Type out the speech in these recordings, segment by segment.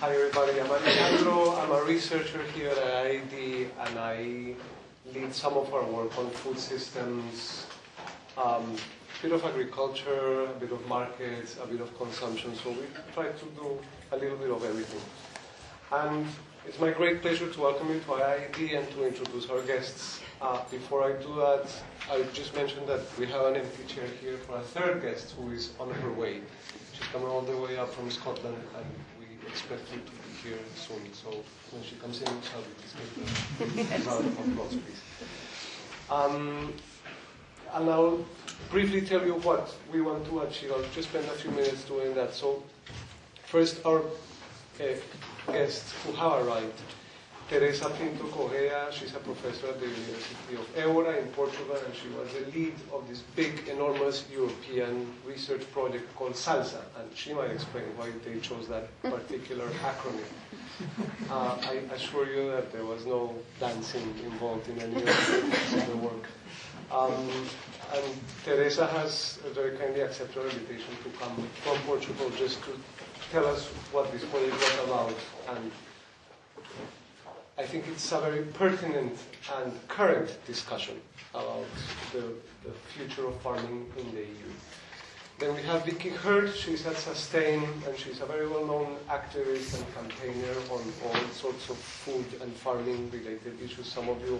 Hi everybody, I'm Alejandro. I'm a researcher here at IIED and I lead some of our work on food systems, um, a bit of agriculture, a bit of markets, a bit of consumption. So we try to do a little bit of everything. And it's my great pleasure to welcome you to IIED and to introduce our guests. Uh, before I do that, I just mentioned that we have an empty chair here for a third guest who is on her way. She's coming all the way up from Scotland and we expect her to be here soon. So when she comes in, shall we her a round of applause, please. Um, and I'll briefly tell you what we want to achieve. I'll just spend a few minutes doing that. So first, our uh, guests who have arrived. Teresa Pinto Correia, she's a professor at the University of Évora in Portugal, and she was the lead of this big, enormous European research project called SALSA, and she might explain why they chose that particular acronym. Uh, I assure you that there was no dancing involved in any of the work. Um, and Teresa has very kindly accepted our invitation to come from Portugal just to tell us what this project was about and I think it's a very pertinent and current discussion about the, the future of farming in the EU. Then we have Vicki Hird, she's at Sustain, and she's a very well-known activist and campaigner on all sorts of food and farming-related issues. Some of you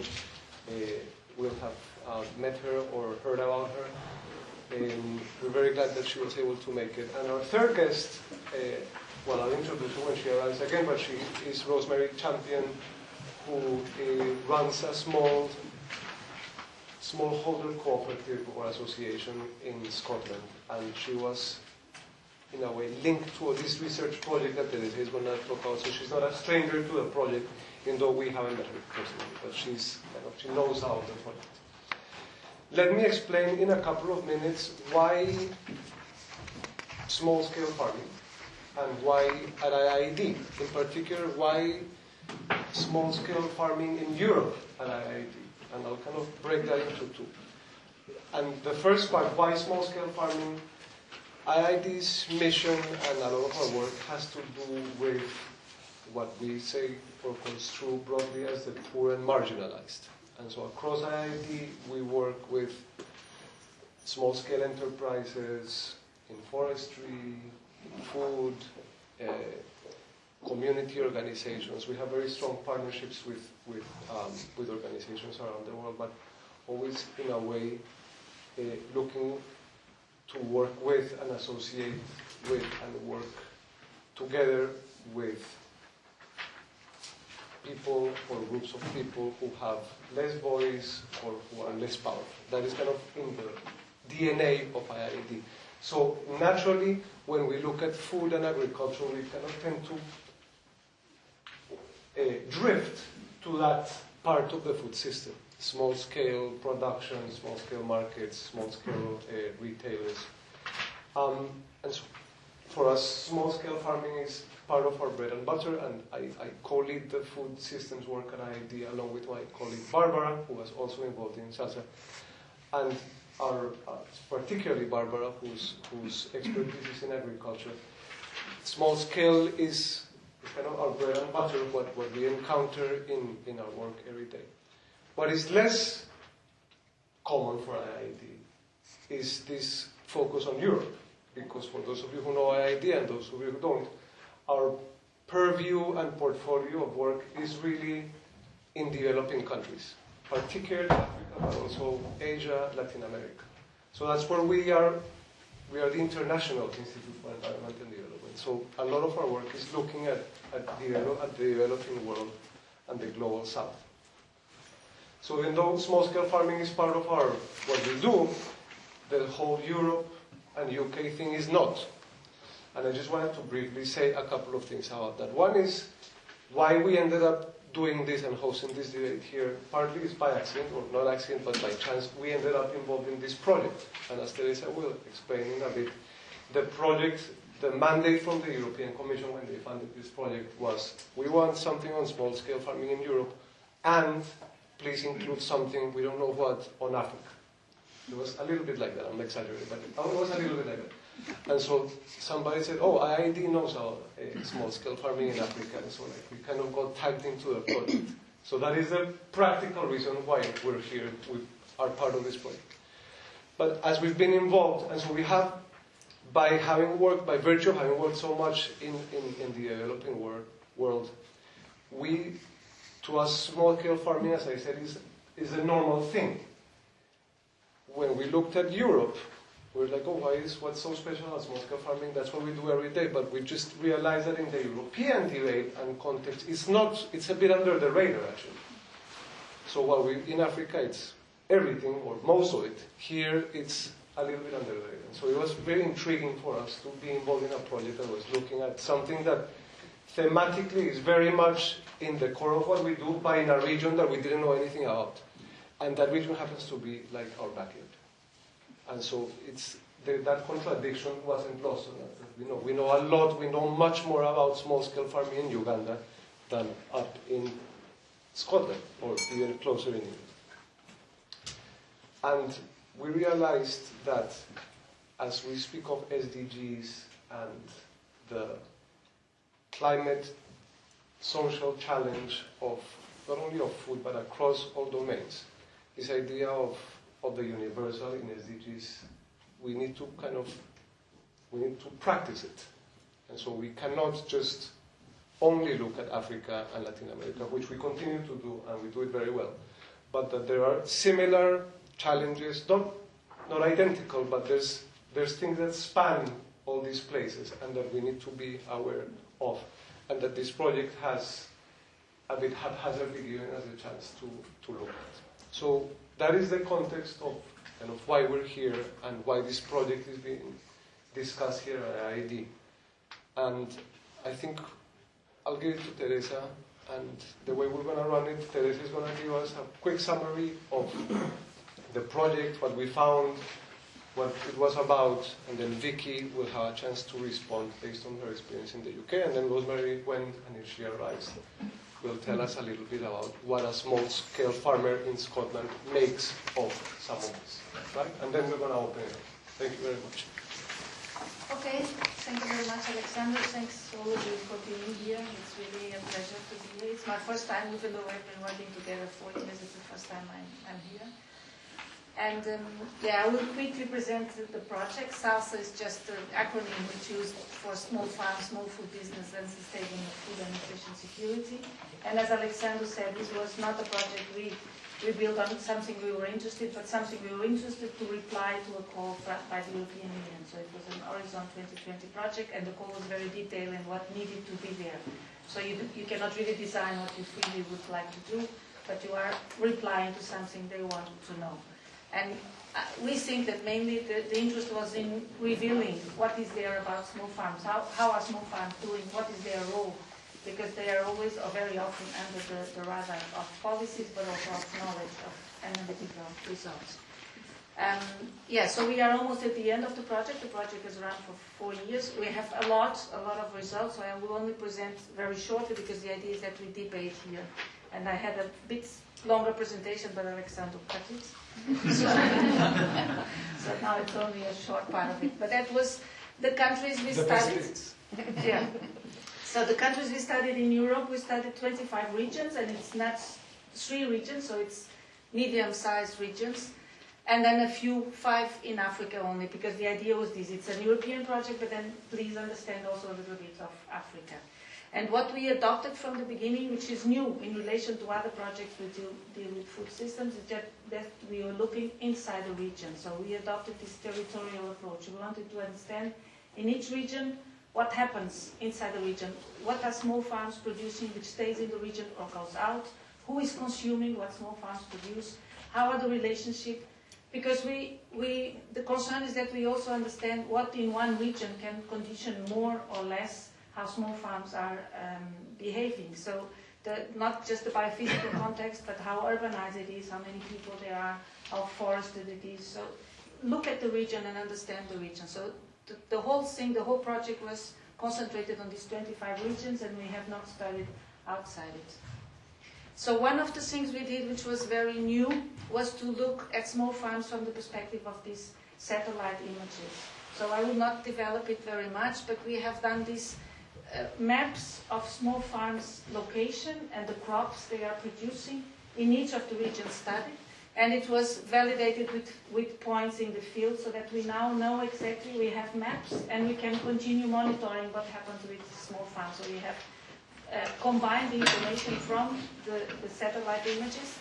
uh, will have uh, met her or heard about her. Um, we're very glad that she was able to make it. And our third guest, uh, well, I'll introduce her when she arrives again, but she is Rosemary Champion, who uh, runs a small smallholder cooperative or association in Scotland, and she was, in a way, linked to this research project that is going to talk about. So she's not a stranger to the project, even though we haven't met her personally, but she's kind of, she knows how the project. Let me explain in a couple of minutes why small-scale farming and why at in particular, why small-scale farming in Europe at IIED. And I'll kind of break that into two. And the first part, why small-scale farming? IIED's mission and a lot of our work has to do with what we say or construe broadly as the poor and marginalized. And so across IIED, we work with small-scale enterprises in forestry, in food, uh, community organizations. We have very strong partnerships with, with, um, with organizations around the world, but always in a way uh, looking to work with and associate with and work together with people or groups of people who have less voice or who are less powerful. That is kind of in the DNA of IIED. So naturally, when we look at food and agriculture, we kind of tend to drift to that part of the food system. Small scale production, small scale markets, small scale uh, retailers. Um, and so for us, small scale farming is part of our bread and butter, and I, I co-lead the food systems work at IIED along with my colleague Barbara, who was also involved in SALSA. And our, uh, particularly Barbara, whose, whose expertise is in agriculture. Small scale is kind of our bread and butter, what, what we encounter in, in our work every day. What is less common for IIED is this focus on Europe, because for those of you who know IIED and those of you who don't, our purview and portfolio of work is really in developing countries, particularly Africa, but also Asia, Latin America. So that's where we are. We are the International Institute for Environment and Development. So a lot of our work is looking at, at, the, at the developing world and the global south. So even though small-scale farming is part of our what we do, the whole Europe and UK thing is not. And I just wanted to briefly say a couple of things about that. One is why we ended up doing this and hosting this debate here. Partly is by accident, or not accident, but by chance, we ended up involved in this project. And as Teresa will explain in a bit, the project the mandate from the European Commission when they funded this project was we want something on small scale farming in Europe and please include something, we don't know what, on Africa. It was a little bit like that, I'm exaggerating, but it was a little bit like that. And so somebody said, oh, IIED knows how uh, small-scale farming in Africa. And so like, we kind of got tagged into the project. So that is the practical reason why we're here, we are part of this project. But as we've been involved, and so we have, by having worked, by virtue of having worked so much in, in, in the developing world, world, we, to us, small-scale farming, as I said, is, is a normal thing. When we looked at Europe, we were like, oh, why is what's so special about small-scale farming? That's what we do every day. But we just realized that in the European debate and context, it's not, it's a bit under the radar, actually. So while we, in Africa, it's everything, or most of it. Here, it's a little bit under the radar. So it was very intriguing for us to be involved in a project that was looking at something that thematically is very much in the core of what we do, but in a region that we didn't know anything about. And that region happens to be like our backyard. And so it's, the, that contradiction wasn't lost on us. We know, we know a lot, we know much more about small-scale farming in Uganda than up in Scotland, or even closer in England. And we realized that as we speak of SDGs and the climate social challenge of not only of food but across all domains, this idea of of the universal in SDGs, we need to kind of, we need to practice it. And so we cannot just only look at Africa and Latin America, which we continue to do, and we do it very well. But that there are similar challenges, not, not identical, but there's, there's things that span all these places and that we need to be aware of. And that this project has a bit haphazardly given us a chance to, to look at. So that is the context of kind of why we're here and why this project is being discussed here at IIED. And I think I'll give it to Teresa, and the way we're going to run it, Teresa is going to give us a quick summary of the project, what we found, what it was about, and then Vicki will have a chance to respond based on her experience in the UK, and then Rosemary, when and if she arrives, will tell us a little bit about what a small-scale farmer in Scotland makes of some of this, right? And then we're going to open it up. Thank you very much. Okay, thank you very much, Alexander. Thanks all of you for being here. It's really a pleasure to be here. It's my first time, even though we've been working together for years, it's the first time I'm, I'm here. And um, yeah, I will quickly present the project. SALSA is just an acronym we choose for small farm, small food business and sustaining food and nutrition security. And as Alexander said, this was not a project we, we built on something we were interested, but something we were interested to reply to a call by the European Union. So it was an Horizon 2020 project, and the call was very detailed and what needed to be there. So you, you cannot really design what you really would like to do, but you are replying to something they want to know. And uh, we think that mainly the, the, interest was in revealing what is there about small farms, how, how are small farms doing, what is their role, because they are always or very often under the, the radar of policies, but also of knowledge of analytical results. Um, yeah, so we are almost at the end of the project. The project has run for four years. We have a lot, a lot of results, so I will only present very shortly because the idea is that we debate here. And I had a bit longer presentation, but Alexander cut it. So, now it's only a short part of it. But that was the countries we the studied. yeah. So the countries we studied in Europe, we studied 25 regions, and it's not three regions, so it's medium-sized regions. And then a few, five in Africa only, because the idea was this. It's a European project, but then please understand also a little bit of Africa. And what we adopted from the beginning, which is new in relation to other projects we deal, deal with food systems, is that, that we are looking inside the region. So we adopted this territorial approach. We wanted to understand in each region what happens inside the region. What are small farms producing which stays in the region or goes out? Who is consuming what small farms produce? How are the relationship? Because we, we, the concern is that we also understand what in one region can condition more or less how small farms are um, behaving. So the, not just the biophysical context, but how urbanized it is, how many people there are, how forested it is. So look at the region and understand the region. So the, the whole thing, the whole project was concentrated on these 25 regions and we have not studied outside it. So one of the things we did, which was very new, was to look at small farms from the perspective of these satellite images. So I will not develop it very much, but we have done these uh, maps of small farms location and the crops they are producing in each of the regions studied. And it was validated with, with points in the field so that we now know exactly, we have maps and we can continue monitoring what happens with small farms. So we have uh, combined the information from the, the satellite images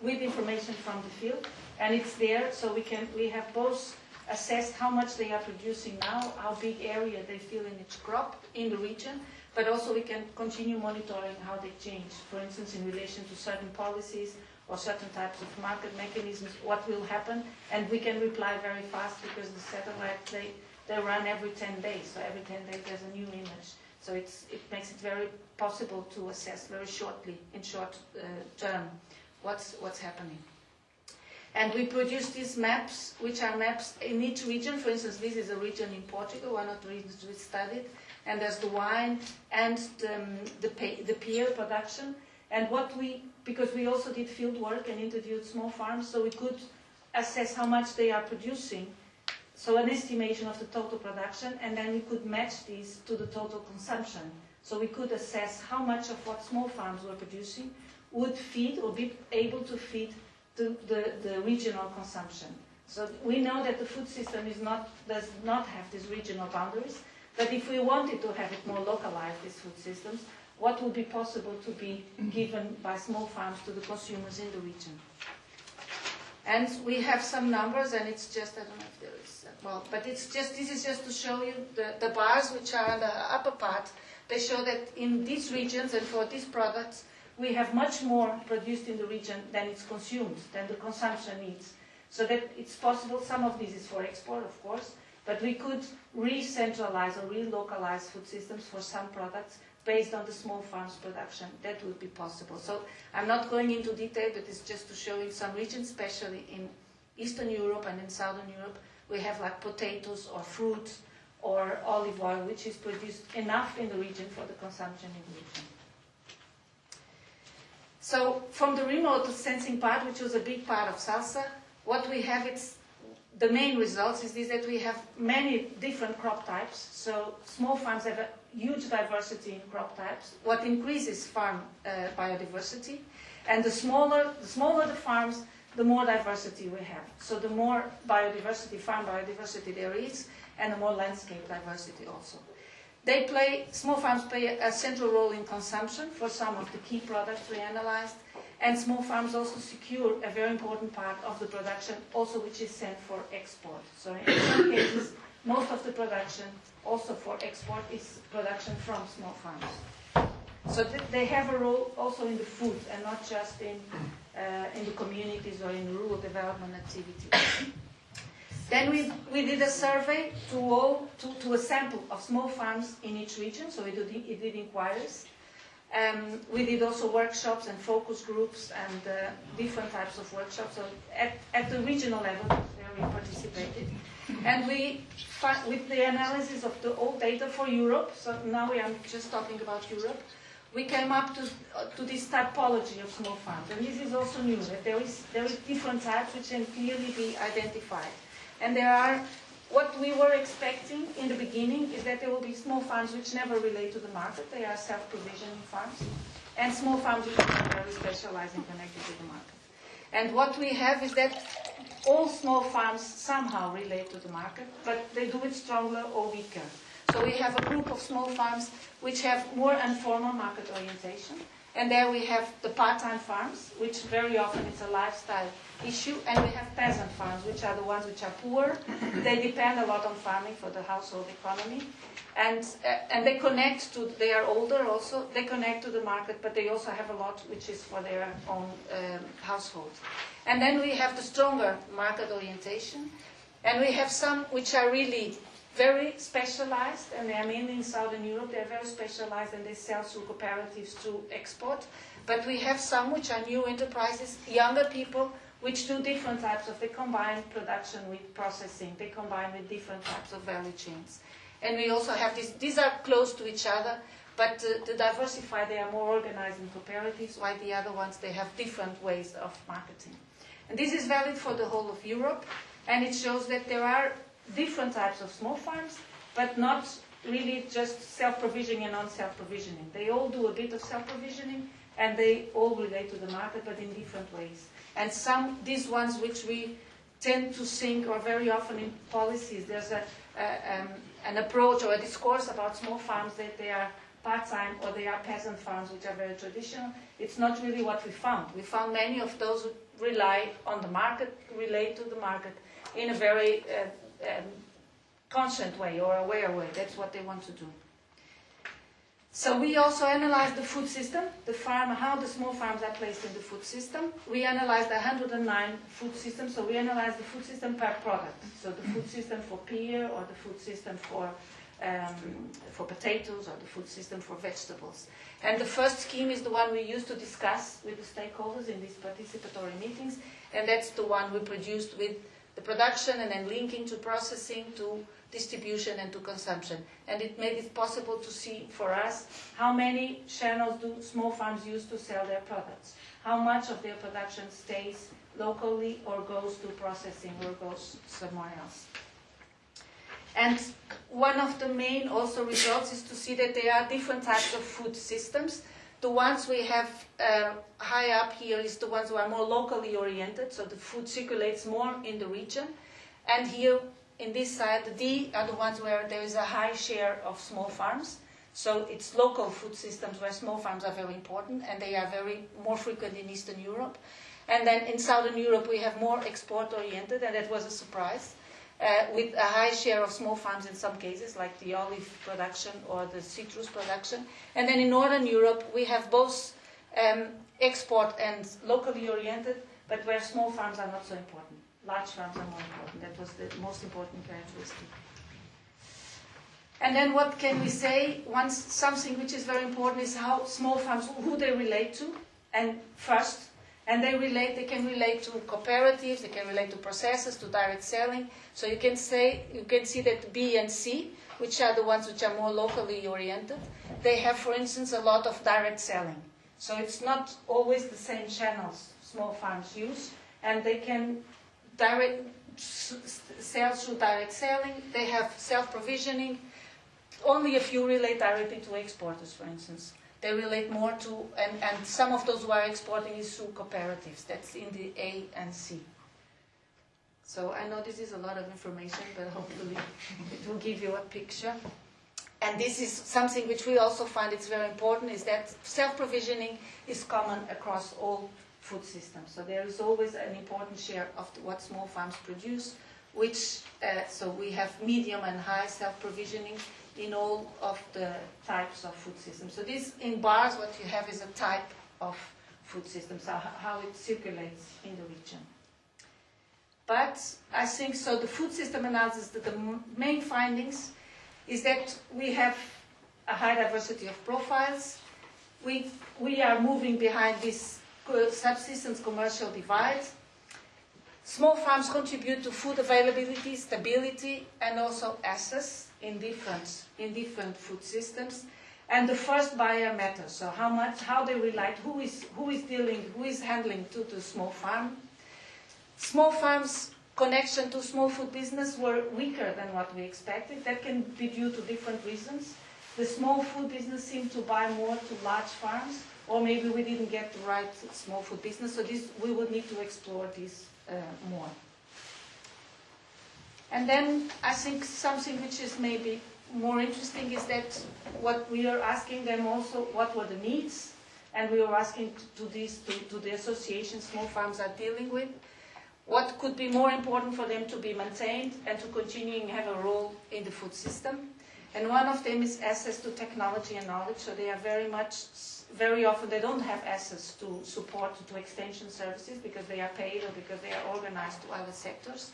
with information from the field and it's there so we can we have both assessed how much they are producing now, how big area they fill in each crop in the region, but also we can continue monitoring how they change. For instance, in relation to certain policies or certain types of market mechanisms, what will happen, and we can reply very fast because the satellite, they, they run every 10 days, so every 10 days there's a new image. So it's, it makes it very possible to assess very shortly, in short uh, term, what's, what's happening. And we produce these maps, which are maps in each region. For instance, this is a region in Portugal, one of the regions we studied. And there's the wine and the, um, the, the pear production. And what we, because we also did field work and interviewed small farms, so we could assess how much they are producing. So an estimation of the total production, and then we could match these to the total consumption. So we could assess how much of what small farms were producing would feed or be able to feed the, the, the regional consumption. So we know that the food system is not, does not have these regional boundaries, but if we wanted to have it more localized, these food systems, what would be possible to be given by small farms to the consumers in the region? And we have some numbers, and it's just, I don't know if there is, well, but it's just, this is just to show you the, the bars which are the upper part. They show that in these regions and for these products, we have much more produced in the region than it's consumed, than the consumption needs. So that it's possible, some of this is for export, of course, but we could re-centralize or re-localize food systems for some products based on the small farms production. That would be possible. So I'm not going into detail, but it's just to show you some regions, especially in Eastern Europe and in Southern Europe, we have like potatoes or fruits or olive oil, which is produced enough in the region for the consumption in the region. So from the remote sensing part, which was a big part of SALSA, what we have it's the main results is this that we have many different crop types. So small farms have a huge diversity in crop types, what increases farm uh, biodiversity. And the smaller, the smaller the farms, the more diversity we have. So the more biodiversity, farm biodiversity there is, and the more landscape diversity also. They play, small farms play a central role in consumption for some of the key products we analyzed, and small farms also secure a very important part of the production, also which is sent for export. So in some cases, most of the production also for export is production from small farms. So th they have a role also in the food and not just in, uh, in the communities or in rural development activities. Then we, we did a survey to, all, to, to a sample of small farms in each region, so we did, we did inquiries. Um, we did also workshops and focus groups and uh, different types of workshops. So at, at the regional level, where we participated. And we, with the analysis of the old data for Europe, so now we are just talking about Europe, we came up to, to this typology of small farms. And this is also new, that there is, there is different types which can clearly be identified. And there are, what we were expecting in the beginning is that there will be small farms which never relate to the market. They are self-provisioning farms. And small farms which are very specialized and connected to the market. And what we have is that all small farms somehow relate to the market, but they do it stronger or weaker. So we have a group of small farms which have more informal market orientation. And there we have the part-time farms, which very often is a lifestyle issue, and we have peasant farms, which are the ones which are poor. they depend a lot on farming for the household economy, and uh, and they connect to. They are older also. They connect to the market, but they also have a lot which is for their own um, household. And then we have the stronger market orientation, and we have some which are really very specialized, and they are mainly in Southern Europe. They are very specialized, and they sell through cooperatives to export. But we have some which are new enterprises, younger people which do different types of, they combine production with processing, they combine with different types of value chains. And we also have this, these are close to each other, but to, to diversify, they are more organized in cooperatives, while the other ones, they have different ways of marketing. And this is valid for the whole of Europe, and it shows that there are different types of small farms, but not really just self-provisioning and non-self-provisioning. They all do a bit of self-provisioning, and they all relate to the market, but in different ways. And some, these ones which we tend to think, or very often in policies, there's a, a um, an approach or a discourse about small farms that they are part-time or they are peasant farms which are very traditional. It's not really what we found. We found many of those who rely on the market, relate to the market in a very uh, um, constant way or aware way. That's what they want to do. So we also analyzed the food system, the farm, how the small farms are placed in the food system. We analyzed 109 food systems, so we analyzed the food system per product. So the food system for pear, or the food system for um, for potatoes, or the food system for vegetables. And the first scheme is the one we used to discuss with the stakeholders in these participatory meetings, and that's the one we produced with the production and then linking to processing to distribution and to consumption. And it made it possible to see for us how many channels do small farms use to sell their products, how much of their production stays locally or goes to processing or goes somewhere else. And one of the main also results is to see that there are different types of food systems. The ones we have uh, high up here is the ones who are more locally oriented, so the food circulates more in the region. And here in this side, the D are the ones where there is a high share of small farms. So it's local food systems where small farms are very important, and they are very more frequent in Eastern Europe. And then in Southern Europe, we have more export-oriented, and that was a surprise, uh, with a high share of small farms in some cases, like the olive production or the citrus production. And then in Northern Europe, we have both um, export and locally oriented, but where small farms are not so important large farms are more important. That was the most important characteristic. And then what can we say? Once something which is very important is how small farms, who they relate to, and first, and they relate, they can relate to cooperatives, they can relate to processes, to direct selling. So you can say, you can see that B and C, which are the ones which are more locally oriented, they have, for instance, a lot of direct selling. So it's not always the same channels small farms use, and they can direct sales through direct selling. They have self-provisioning. Only a few relate directly to exporters, for instance. They relate more to, and, and some of those who are exporting is through cooperatives. That's in the A and C. So I know this is a lot of information, but hopefully it will give you a picture. And this is something which we also find it's very important, is that self-provisioning is common across all food systems. So there is always an important share of what small farms produce, which, uh, so we have medium and high self-provisioning in all of the types of food systems. So this, in bars, what you have is a type of food system, so how it circulates in the region. But I think, so the food system analysis, the, the main findings is that we have a high diversity of profiles. We, we are moving behind this subsistence commercial divide. Small farms contribute to food availability, stability, and also access in different, in different food systems. And the first buyer matters. So how much, how they relate, who is, who is dealing, who is handling to the small farm. Small farms connection to small food business were weaker than what we expected. That can be due to different reasons. The small food business seemed to buy more to large farms or maybe we didn't get the right small food business. So this, we would need to explore this uh, more. And then I think something which is maybe more interesting is that what we are asking them also, what were the needs? And we are asking to, these, to, to the associations small farms are dealing with, what could be more important for them to be maintained and to continue continuing have a role in the food system. And one of them is access to technology and knowledge, so they are very much very often they don't have access to support to extension services because they are paid or because they are organized to other sectors.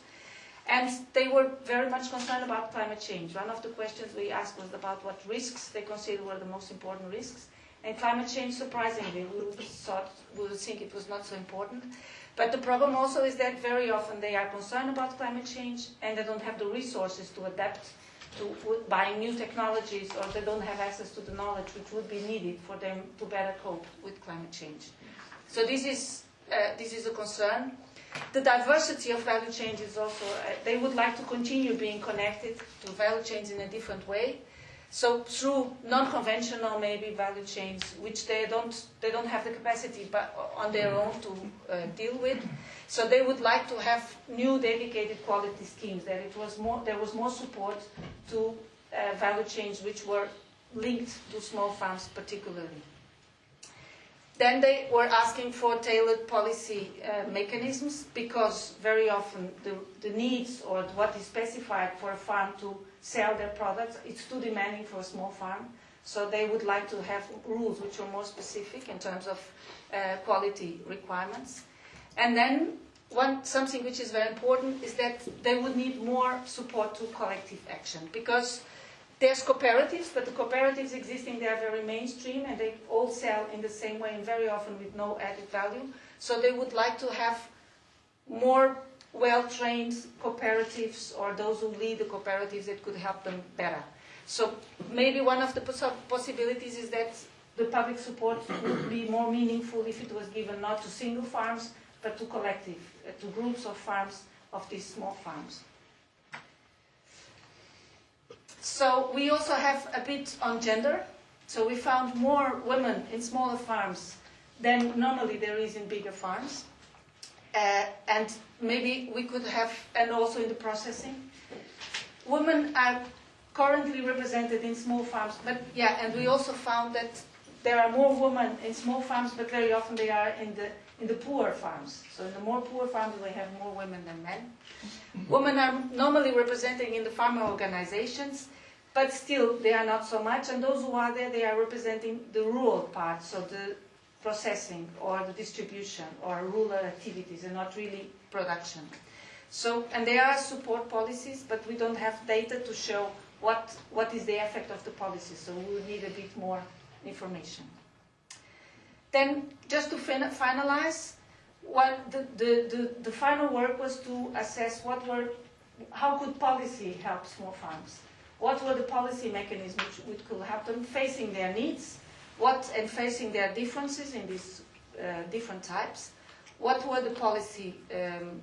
And they were very much concerned about climate change. One of the questions we asked was about what risks they considered were the most important risks. And climate change, surprisingly, we thought, we would think it was not so important. But the problem also is that very often they are concerned about climate change and they don't have the resources to adapt to buying new technologies or they don't have access to the knowledge which would be needed for them to better cope with climate change. So this is, uh, this is a concern. The diversity of value chains is also, uh, they would like to continue being connected to value chains in a different way. So through non-conventional maybe value chains, which they don't, they don't have the capacity but on their own to uh, deal with. So they would like to have new dedicated quality schemes, that it was more, there was more support to uh, value chains which were linked to small farms particularly. Then they were asking for tailored policy uh, mechanisms because very often the, the needs or what is specified for a farm to sell their products, it's too demanding for a small farm. So they would like to have rules which are more specific in terms of uh, quality requirements. And then one, something which is very important is that they would need more support to collective action because there's cooperatives, but the cooperatives existing, they are very mainstream and they all sell in the same way and very often with no added value. So they would like to have more well-trained cooperatives or those who lead the cooperatives that could help them better. So maybe one of the possibilities is that the public support would be more meaningful if it was given not to single farms, but to collective, uh, to groups of farms, of these small farms. So we also have a bit on gender. So we found more women in smaller farms than normally there is in bigger farms. Uh, and maybe we could have, and also in the processing. Women are currently represented in small farms, but yeah, and we also found that there are more women in small farms, but very often they are in the in the poor farms. So in the more poor farms, we have more women than men. women are normally representing in the farmer organizations, but still they are not so much. And those who are there, they are representing the rural part, so the processing or the distribution or rural activities and not really production. So, and there are support policies, but we don't have data to show what, what is the effect of the policy. So we would need a bit more information. Then, just to fin finalize, what the, the, the, the, final work was to assess what were, how could policy help small farms? What were the policy mechanisms which, could help them facing their needs? What, and facing their differences in these uh, different types? What were the policy, um,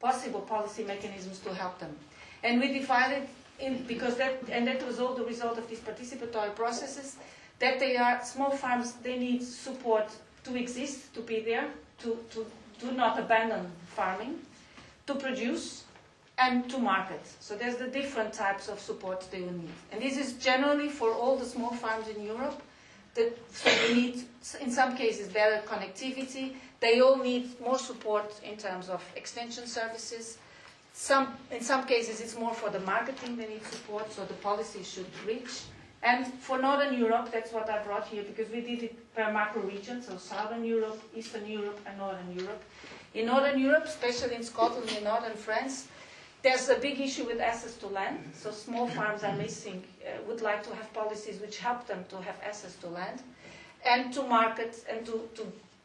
possible policy mechanisms to help them? And we divided in, because that, and that was all the result of these participatory processes, that they are small farms, they need support to exist, to be there, to, to do not abandon farming, to produce, and to market. So there's the different types of support they will need. And this is generally for all the small farms in Europe. That, so they need, in some cases, better connectivity. They all need more support in terms of extension services. Some, in some cases, it's more for the marketing they need support, so the policy should reach. And for Northern Europe, that's what I brought here, because we did it per macro region, so Southern Europe, Eastern Europe, and Northern Europe. In Northern Europe, especially in Scotland and Northern France, there's a big issue with access to land. So small farms are missing, uh, would like to have policies which help them to have access to land, and to market and to, to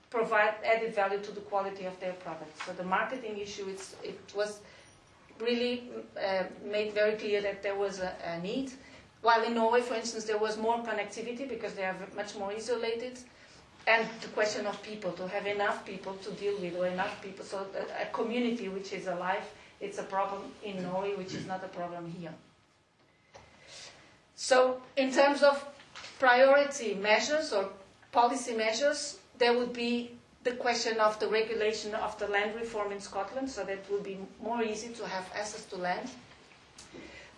provide added value to the quality of their products. So the marketing issue, it was really uh, made very clear that there was a, a need. While in Norway, for instance, there was more connectivity because they are much more isolated. And the question of people, to have enough people to deal with, or enough people, so a community which is alive, it's a problem in Norway, which is not a problem here. So, in terms of priority measures or policy measures, there would be the question of the regulation of the land reform in Scotland, so that would be more easy to have access to land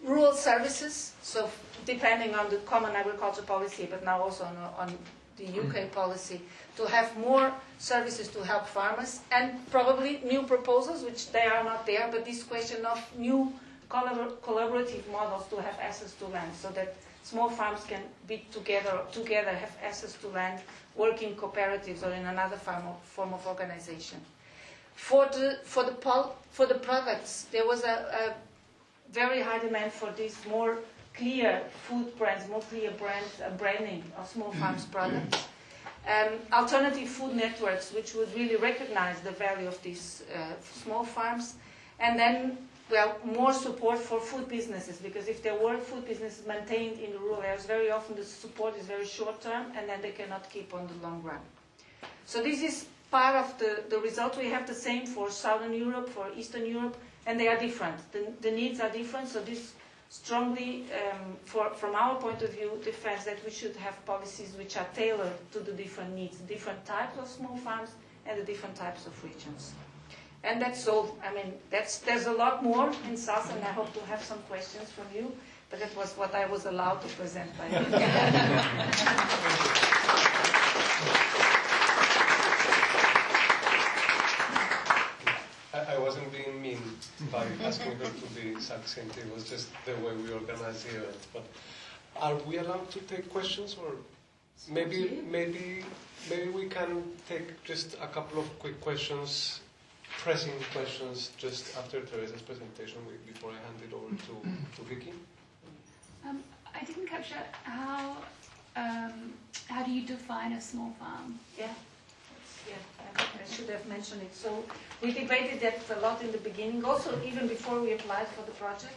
rural services, so depending on the common agriculture policy, but now also on, on the UK policy, to have more services to help farmers, and probably new proposals, which they are not there, but this question of new collabor collaborative models to have access to land, so that small farms can be together, together have access to land, work in cooperatives or in another form of, organization. For the, for, the for the products, there was a, a very high demand for these more clear food brands, more clear brands, uh, branding of small farms products. Um, alternative food networks, which would really recognize the value of these uh, small farms. And then, well, more support for food businesses, because if there were food businesses maintained in the rural areas, very often the support is very short term, and then they cannot keep on the long run. So this is part of the, the result. We have the same for Southern Europe, for Eastern Europe, and they are different. The, the needs are different, so this strongly, um, for, from our point of view, defends that we should have policies which are tailored to the different needs, different types of small farms and the different types of regions. And that's all. I mean, that's, there's a lot more in SAS, and I hope to have some questions from you, but that was what I was allowed to present by I, I wasn't being mean by asking her to be succinct. It was just the way we organize the event. But are we allowed to take questions, or maybe maybe maybe we can take just a couple of quick questions, pressing questions, just after Teresa's presentation before I hand it over to to Vicki. Um, I didn't capture how um, how do you define a small farm? Yeah, yeah, I should have mentioned it. So we debated that a lot in the beginning, also even before we applied for the project,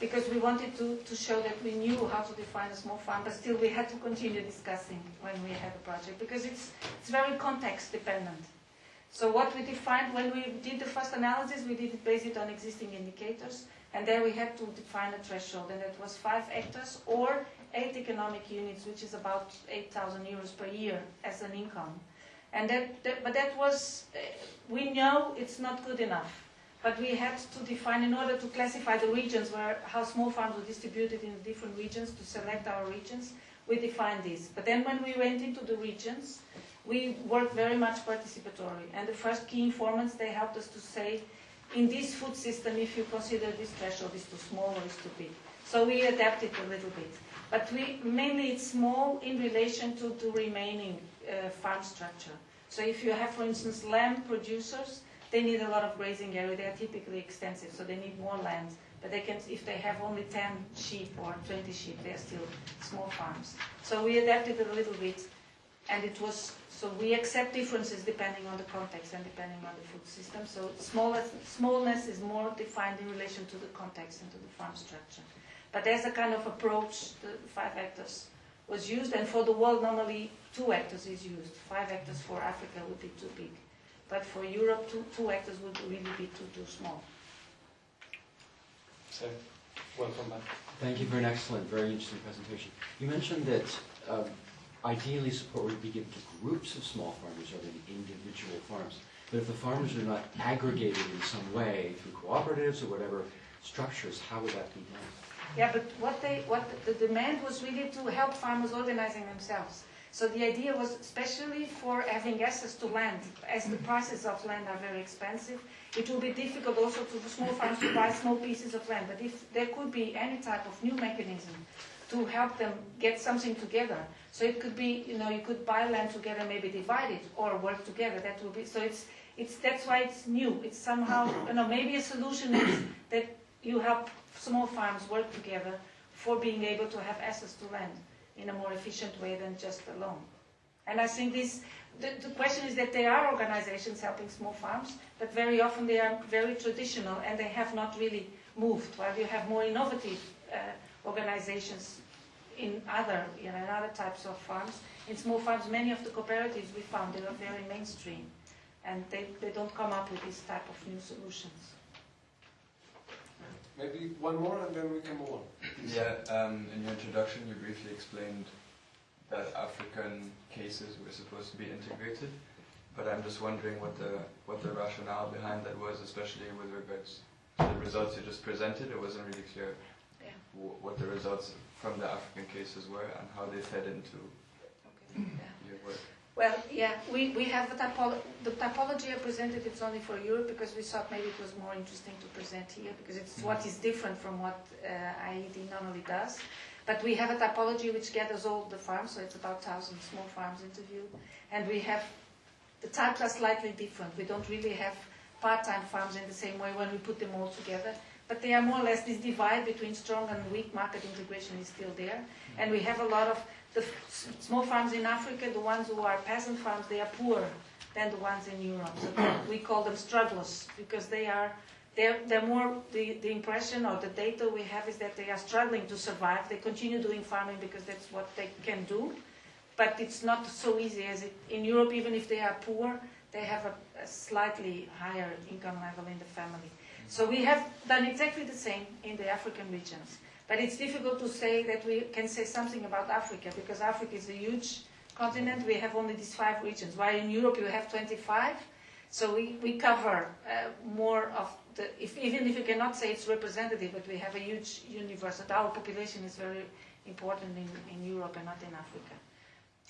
because we wanted to, to show that we knew how to define a small farm, but still we had to continue discussing when we had the project, because it's, it's very context dependent. So what we defined, when we did the first analysis, we did it based on existing indicators, and there we had to define a threshold, and that was five hectares or eight economic units, which is about 8,000 euros per year as an income. And that, that but that was, uh, we know it's not good enough. But we had to define, in order to classify the regions where how small farms were distributed in different regions, to select our regions, we defined this. But then when we went into the regions, we worked very much participatory. And the first key informants, they helped us to say, in this food system, if you consider this threshold is too small or is too big. So we adapted a little bit. But we, mainly it's small in relation to the remaining uh, farm structure. So if you have, for instance, lamb producers, they need a lot of grazing area. They are typically extensive, so they need more land. But they can, if they have only 10 sheep or 20 sheep, they are still small farms. So we adapted it a little bit, and it was, so we accept differences depending on the context and depending on the food system. So smallness, smallness is more defined in relation to the context and to the farm structure. But as a kind of approach, the five hectares was used, and for the world, normally two hectares is used. Five hectares for Africa would be too big. But for Europe, two, two hectares would really be too, too small. So, welcome back. Thank you for an excellent, very interesting presentation. You mentioned that um, ideally support would be given to groups of small farmers rather than individual farms. But if the farmers are not aggregated in some way through cooperatives or whatever structures, how would that be done? Yeah, but what they, what the demand was really to help farmers organizing themselves. So the idea was especially for having access to land, as the prices of land are very expensive, it will be difficult also to small farms to buy small pieces of land. But if there could be any type of new mechanism to help them get something together, so it could be, you know, you could buy land together, maybe divide it, or work together. That will be so. It's it's that's why it's new. It's somehow, you know, maybe a solution is that you help small farms work together for being able to have access to land in a more efficient way than just alone. And I think this, the, the, question is that there are organizations helping small farms, but very often they are very traditional and they have not really moved, while you have more innovative uh, organizations in other, you know, in other types of farms. In small farms, many of the cooperatives we found, they are very mainstream, and they, they don't come up with this type of new solutions. Maybe one more and then we can move on. Yeah, um, in your introduction you briefly explained that African cases were supposed to be integrated, but I'm just wondering what the what the rationale behind that was, especially with regards to the results you just presented. It wasn't really clear Yeah. what the results from the African cases were and how they fed into Okay. Yeah. Well, yeah, we, we have a typology. The typology I presented, it's only for Europe because we thought maybe it was more interesting to present here because it's what is different from what uh, IED normally does. But we have a typology which gathers all the farms, so it's about 1,000 small farms interviewed. And we have, the types are slightly different. We don't really have part-time farms in the same way when we put them all together. But they are more or less, this divide between strong and weak market integration is still there. And we have a lot of the small farms in Africa, the ones who are peasant farms, they are poorer than the ones in Europe. So we call them strugglers because they are, they're, they're more, the, the impression or the data we have is that they are struggling to survive. They continue doing farming because that's what they can do. But it's not so easy as it, in Europe, even if they are poor, they have a, a slightly higher income level in the family. So we have done exactly the same in the African regions. But it's difficult to say that we can say something about Africa because Africa is a huge continent. We have only these five regions, while in Europe you have 25. So we, we cover uh, more of the, if, even if you cannot say it's representative, but we have a huge universe, our population is very important in, in Europe and not in Africa.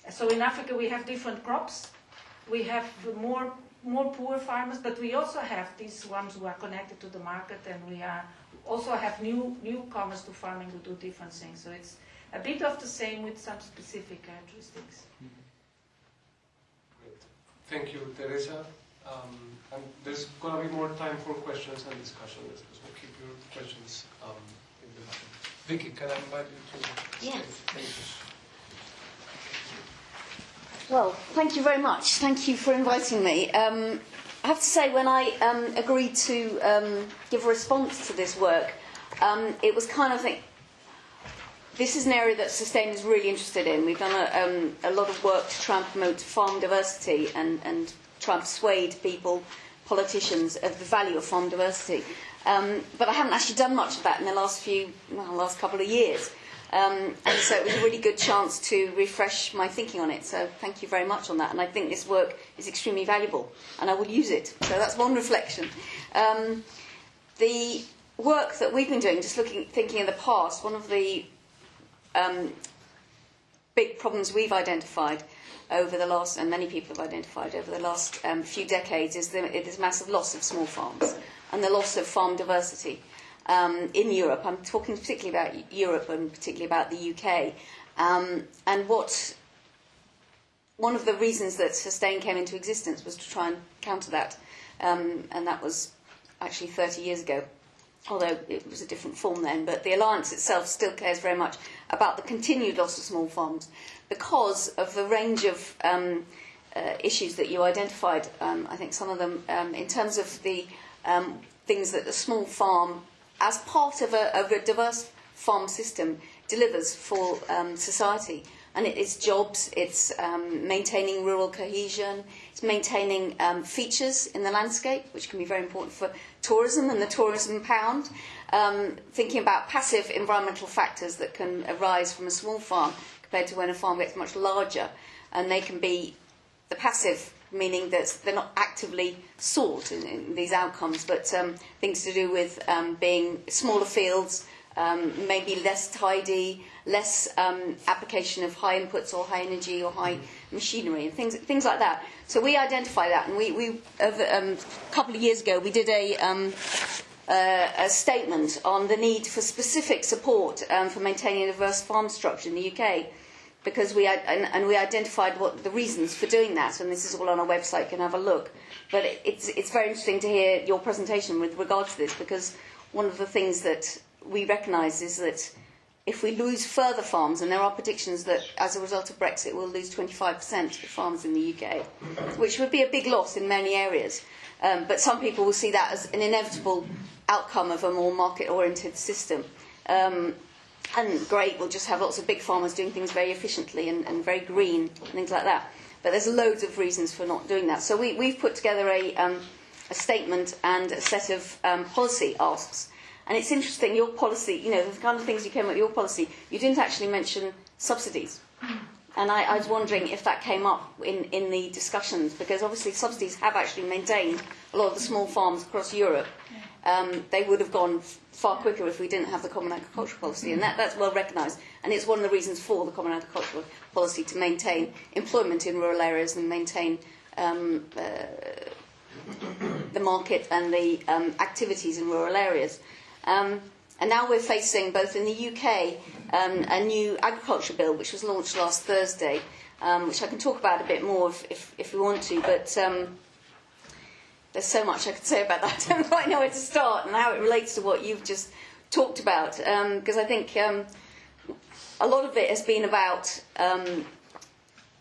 So in Africa we have different crops. We have more, more poor farmers, but we also have these ones who are connected to the market, and we are also I have new newcomers to farming who do different things. So it's a bit of the same with some specific characteristics. Great. Thank you, Teresa. Um, and there's going to be more time for questions and discussion. So keep your questions um, in the back. Vicki, can I invite you to Yes. Thank you. Well, thank you very much. Thank you for inviting me. Um, I have to say, when I um, agreed to um, give a response to this work, um, it was kind of like, this is an area that Sustain is really interested in. We've done a, um, a lot of work to try and promote farm diversity and, and try and persuade people, politicians, of the value of farm diversity. Um, but I haven't actually done much of that in the last few, well, last couple of years. Um, and so it was a really good chance to refresh my thinking on it. So thank you very much on that. And I think this work is extremely valuable, and I will use it. So that's one reflection. Um, the work that we've been doing, just looking, thinking in the past, one of the um, big problems we've identified over the last, and many people have identified over the last um, few decades, is the, this massive loss of small farms and the loss of farm diversity um, in Europe. I'm talking particularly about Europe and particularly about the UK. Um, and what one of the reasons that Sustain came into existence was to try and counter that, um, and that was actually 30 years ago. Although it was a different form then, but the alliance itself still cares very much about the continued loss of small farms because of the range of um, uh, issues that you identified. Um, I think some of them, um, in terms of the um, things that a small farm as part of a, of a diverse farm system delivers for um, society. And it, it's jobs, it's um, maintaining rural cohesion, it's maintaining um, features in the landscape, which can be very important for tourism and the tourism pound. Um, thinking about passive environmental factors that can arise from a small farm compared to when a farm gets much larger. And they can be the passive meaning that they're not actively sought in, in these outcomes, but um, things to do with um, being smaller fields, um, maybe less tidy, less um, application of high inputs or high energy or high machinery, and things, things like that. So we identify that, and we, we over, um, a couple of years ago, we did a, um, uh, a statement on the need for specific support um, for maintaining a diverse farm structure in the UK because we and, and we identified what the reasons for doing that, and this is all on our website. You can have a look. But it, it's it's very interesting to hear your presentation with regard to this because one of the things that we recognise is that if we lose further farms, and there are predictions that as a result of Brexit we'll lose 25% of farms in the UK, which would be a big loss in many areas. Um, but some people will see that as an inevitable outcome of a more market-oriented system. Um, and great, we'll just have lots of big farmers doing things very efficiently and, and very green and things like that. But there's loads of reasons for not doing that. So we, we've put together a, um, a statement and a set of um, policy asks. And it's interesting, your policy, you know, the kind of things you came up with your policy, you didn't actually mention subsidies. And I, I was wondering if that came up in, in the discussions, because obviously subsidies have actually maintained a lot of the small farms across Europe. Um, they would have gone far quicker if we didn't have the Common Agricultural Policy, and that, that's well recognised. And it's one of the reasons for the Common Agricultural Policy to maintain employment in rural areas and maintain um, uh, the market and the um, activities in rural areas. Um, and now we're facing, both in the UK, um, a new agriculture bill which was launched last Thursday, um, which I can talk about a bit more if, if, if we want to. But um, there's so much I could say about that. I don't quite know where to start and how it relates to what you've just talked about. Because I think um, a lot of it has been about um,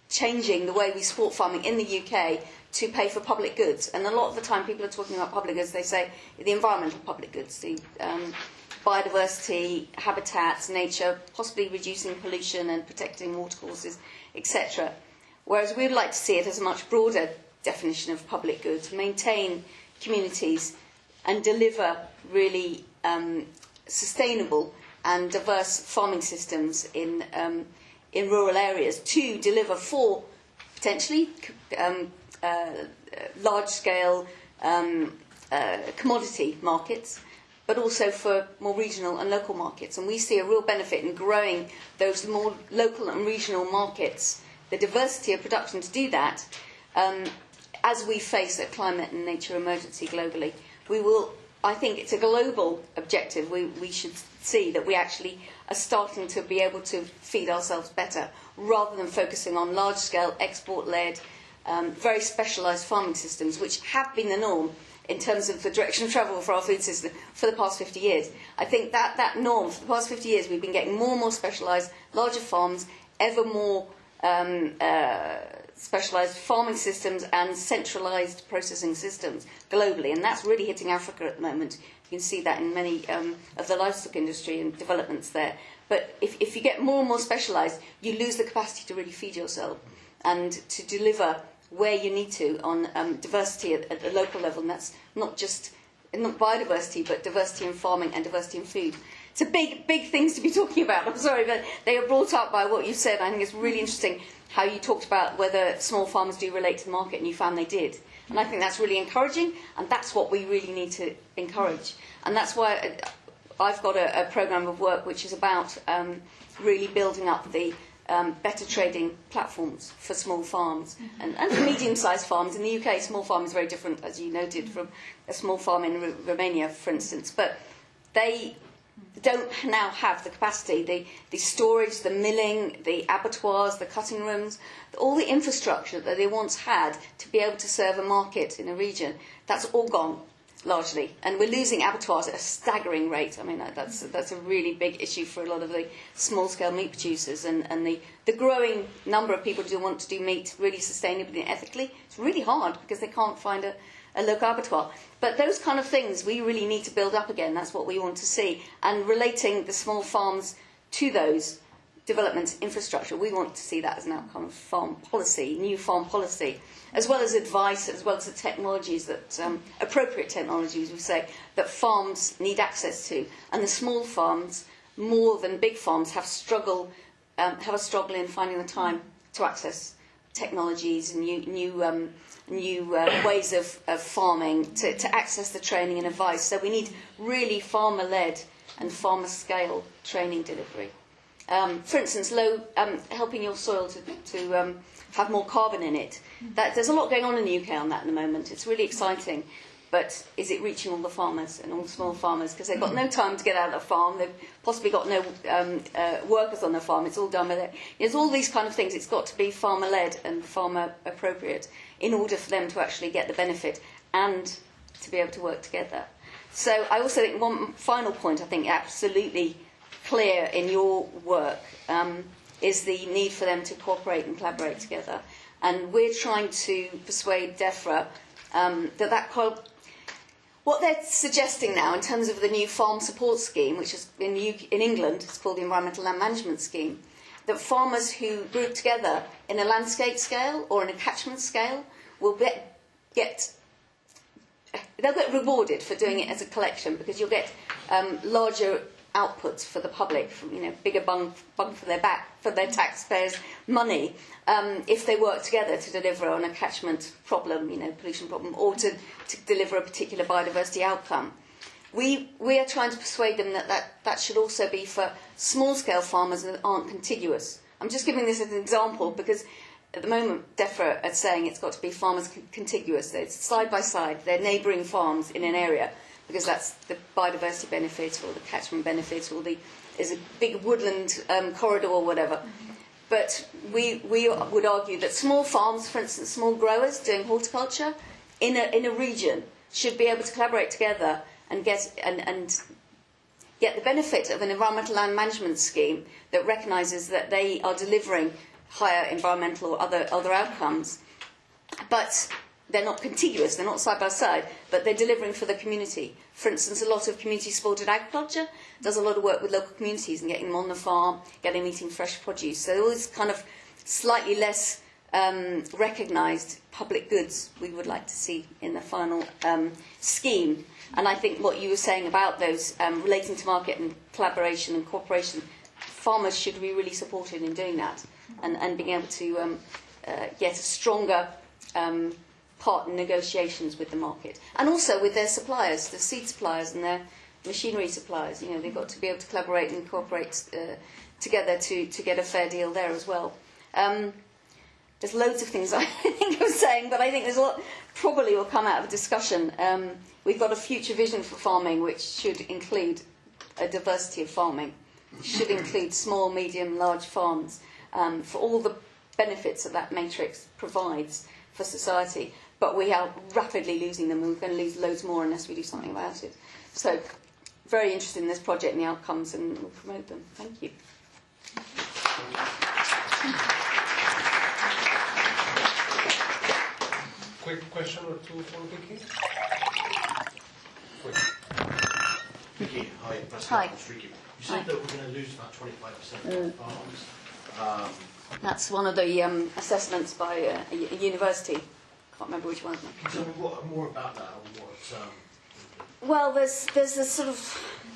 changing the way we support farming in the UK to pay for public goods. And a lot of the time, people are talking about public goods, they say the environmental public goods, the um, biodiversity, habitats, nature, possibly reducing pollution and protecting watercourses, etc. Whereas we'd like to see it as a much broader definition of public good, maintain communities and deliver really um, sustainable and diverse farming systems in, um, in rural areas to deliver for potentially um, uh, large scale um, uh, commodity markets, but also for more regional and local markets. And we see a real benefit in growing those more local and regional markets, the diversity of production to do that. Um, as we face a climate and nature emergency globally, we will, I think it's a global objective. We, we should see that we actually are starting to be able to feed ourselves better rather than focusing on large scale, export led, um, very specialised farming systems, which have been the norm in terms of the direction of travel for our food system for the past 50 years. I think that, that norm, for the past 50 years, we've been getting more and more specialised, larger farms, ever more um, uh, specialised farming systems and centralised processing systems globally, and that's really hitting Africa at the moment. You can see that in many um, of the livestock industry and developments there. But if, if you get more and more specialised, you lose the capacity to really feed yourself and to deliver where you need to on um, diversity at, at the local level, and that's not just not biodiversity, but diversity in farming and diversity in food. It's a big, big things to be talking about. I'm sorry, but they are brought up by what you said. I think it's really interesting how you talked about whether small farmers do relate to the market, and you found they did. And I think that's really encouraging, and that's what we really need to encourage. And that's why I've got a, a programme of work which is about um, really building up the um, better trading platforms for small farms mm-hmm. and, and for medium-sized farms. In the UK, small farm is very different, as you noted, from a small farm in R- Romania, for instance. But they don't now have the capacity, the, the storage, the milling, the abattoirs, the cutting rooms, all the infrastructure that they once had to be able to serve a market in a region. That's all gone largely, and we're losing abattoirs at a staggering rate. I mean, that's that's a really big issue for a lot of the small-scale meat producers, and, and the, the growing number of people who want to do meat really sustainably and ethically. It's really hard because they can't find a, a local abattoir. But those kind of things we really need to build up again. That's what we want to see, and relating the small farms to those development infrastructure. We want to see that as an outcome of farm policy, new farm policy, as well as advice, as well as the technologies that, um, appropriate technologies, we say, that farms need access to. And the small farms, more than big farms, have, struggle, um, have a struggle in finding the time to access technologies and new, new, um, new uh, ways of, of farming, to, to access the training and advice. So we need really farmer-led and farmer-scale training delivery. Um, for instance, low, um, helping your soil to, to um, have more carbon in it. That, there's a lot going on in the UK on that at the moment. It's really exciting. But is it reaching all the farmers and all the small farmers? Because they've got no time to get out of the farm. They've possibly got no um, uh, workers on the farm. It's all done with it. There's all these kind of things. It's got to be farmer led and farmer appropriate in order for them to actually get the benefit and to be able to work together. So I also think one final point I think absolutely clear in your work um, is the need for them to cooperate and collaborate together. And we're trying to persuade DEFRA um, that that what they're suggesting now in terms of the new farm support scheme, which is in, UK, in England, it's called the Environmental Land Management Scheme, that farmers who group together in a landscape scale or in a catchment scale will get, get they'll get rewarded for doing it as a collection because you'll get um, larger outputs for the public, you know, bigger bung, bung for their back, for their taxpayers' money, um, if they work together to deliver on a catchment problem, you know, pollution problem, or to, to deliver a particular biodiversity outcome. We, we are trying to persuade them that, that that should also be for small-scale farmers that aren't contiguous. I'm just giving this as an example because at the moment DEFRA are saying it's got to be farmers contiguous. It's side by side, they're neighbouring farms in an area because that's the biodiversity benefit or the catchment benefit or the is a big woodland um, corridor or whatever. But we, we would argue that small farms, for instance, small growers doing horticulture in a, in a region should be able to collaborate together and get, and, and get the benefit of an environmental land management scheme that recognises that they are delivering higher environmental or other, other outcomes. But they're not contiguous, they're not side by side, but they're delivering for the community. For instance, a lot of community supported agriculture does a lot of work with local communities and getting them on the farm, getting them eating fresh produce. So all this kind of slightly less um, recognised public goods we would like to see in the final um, scheme. And I think what you were saying about those um, relating to market and collaboration and cooperation, farmers should be really supported in doing that and, and being able to um, uh, get a stronger um, part in negotiations with the market. And also with their suppliers, the seed suppliers and their machinery suppliers. You know, they've got to be able to collaborate and cooperate uh, together to, to get a fair deal there as well. Um, there's loads of things I think of saying, but I think there's a lot probably will come out of a discussion. Um, we've got a future vision for farming which should include a diversity of farming, should include small, medium, large farms um, for all the benefits that that matrix provides for society. But we are rapidly losing them, and we're going to lose loads more unless we do something about it. So, very interested in this project and the outcomes, and we'll promote them. Thank you. Quick question or two for Vicki? Quick. Vicki, hi, President Hi. Shriki. You Hi. said that we're going to lose about 25% of farms. Um, That's one of the um, assessments by uh, a, u- a university. Can't remember which one. can you tell me what, more about that what... Um, Well, there's there's a sort of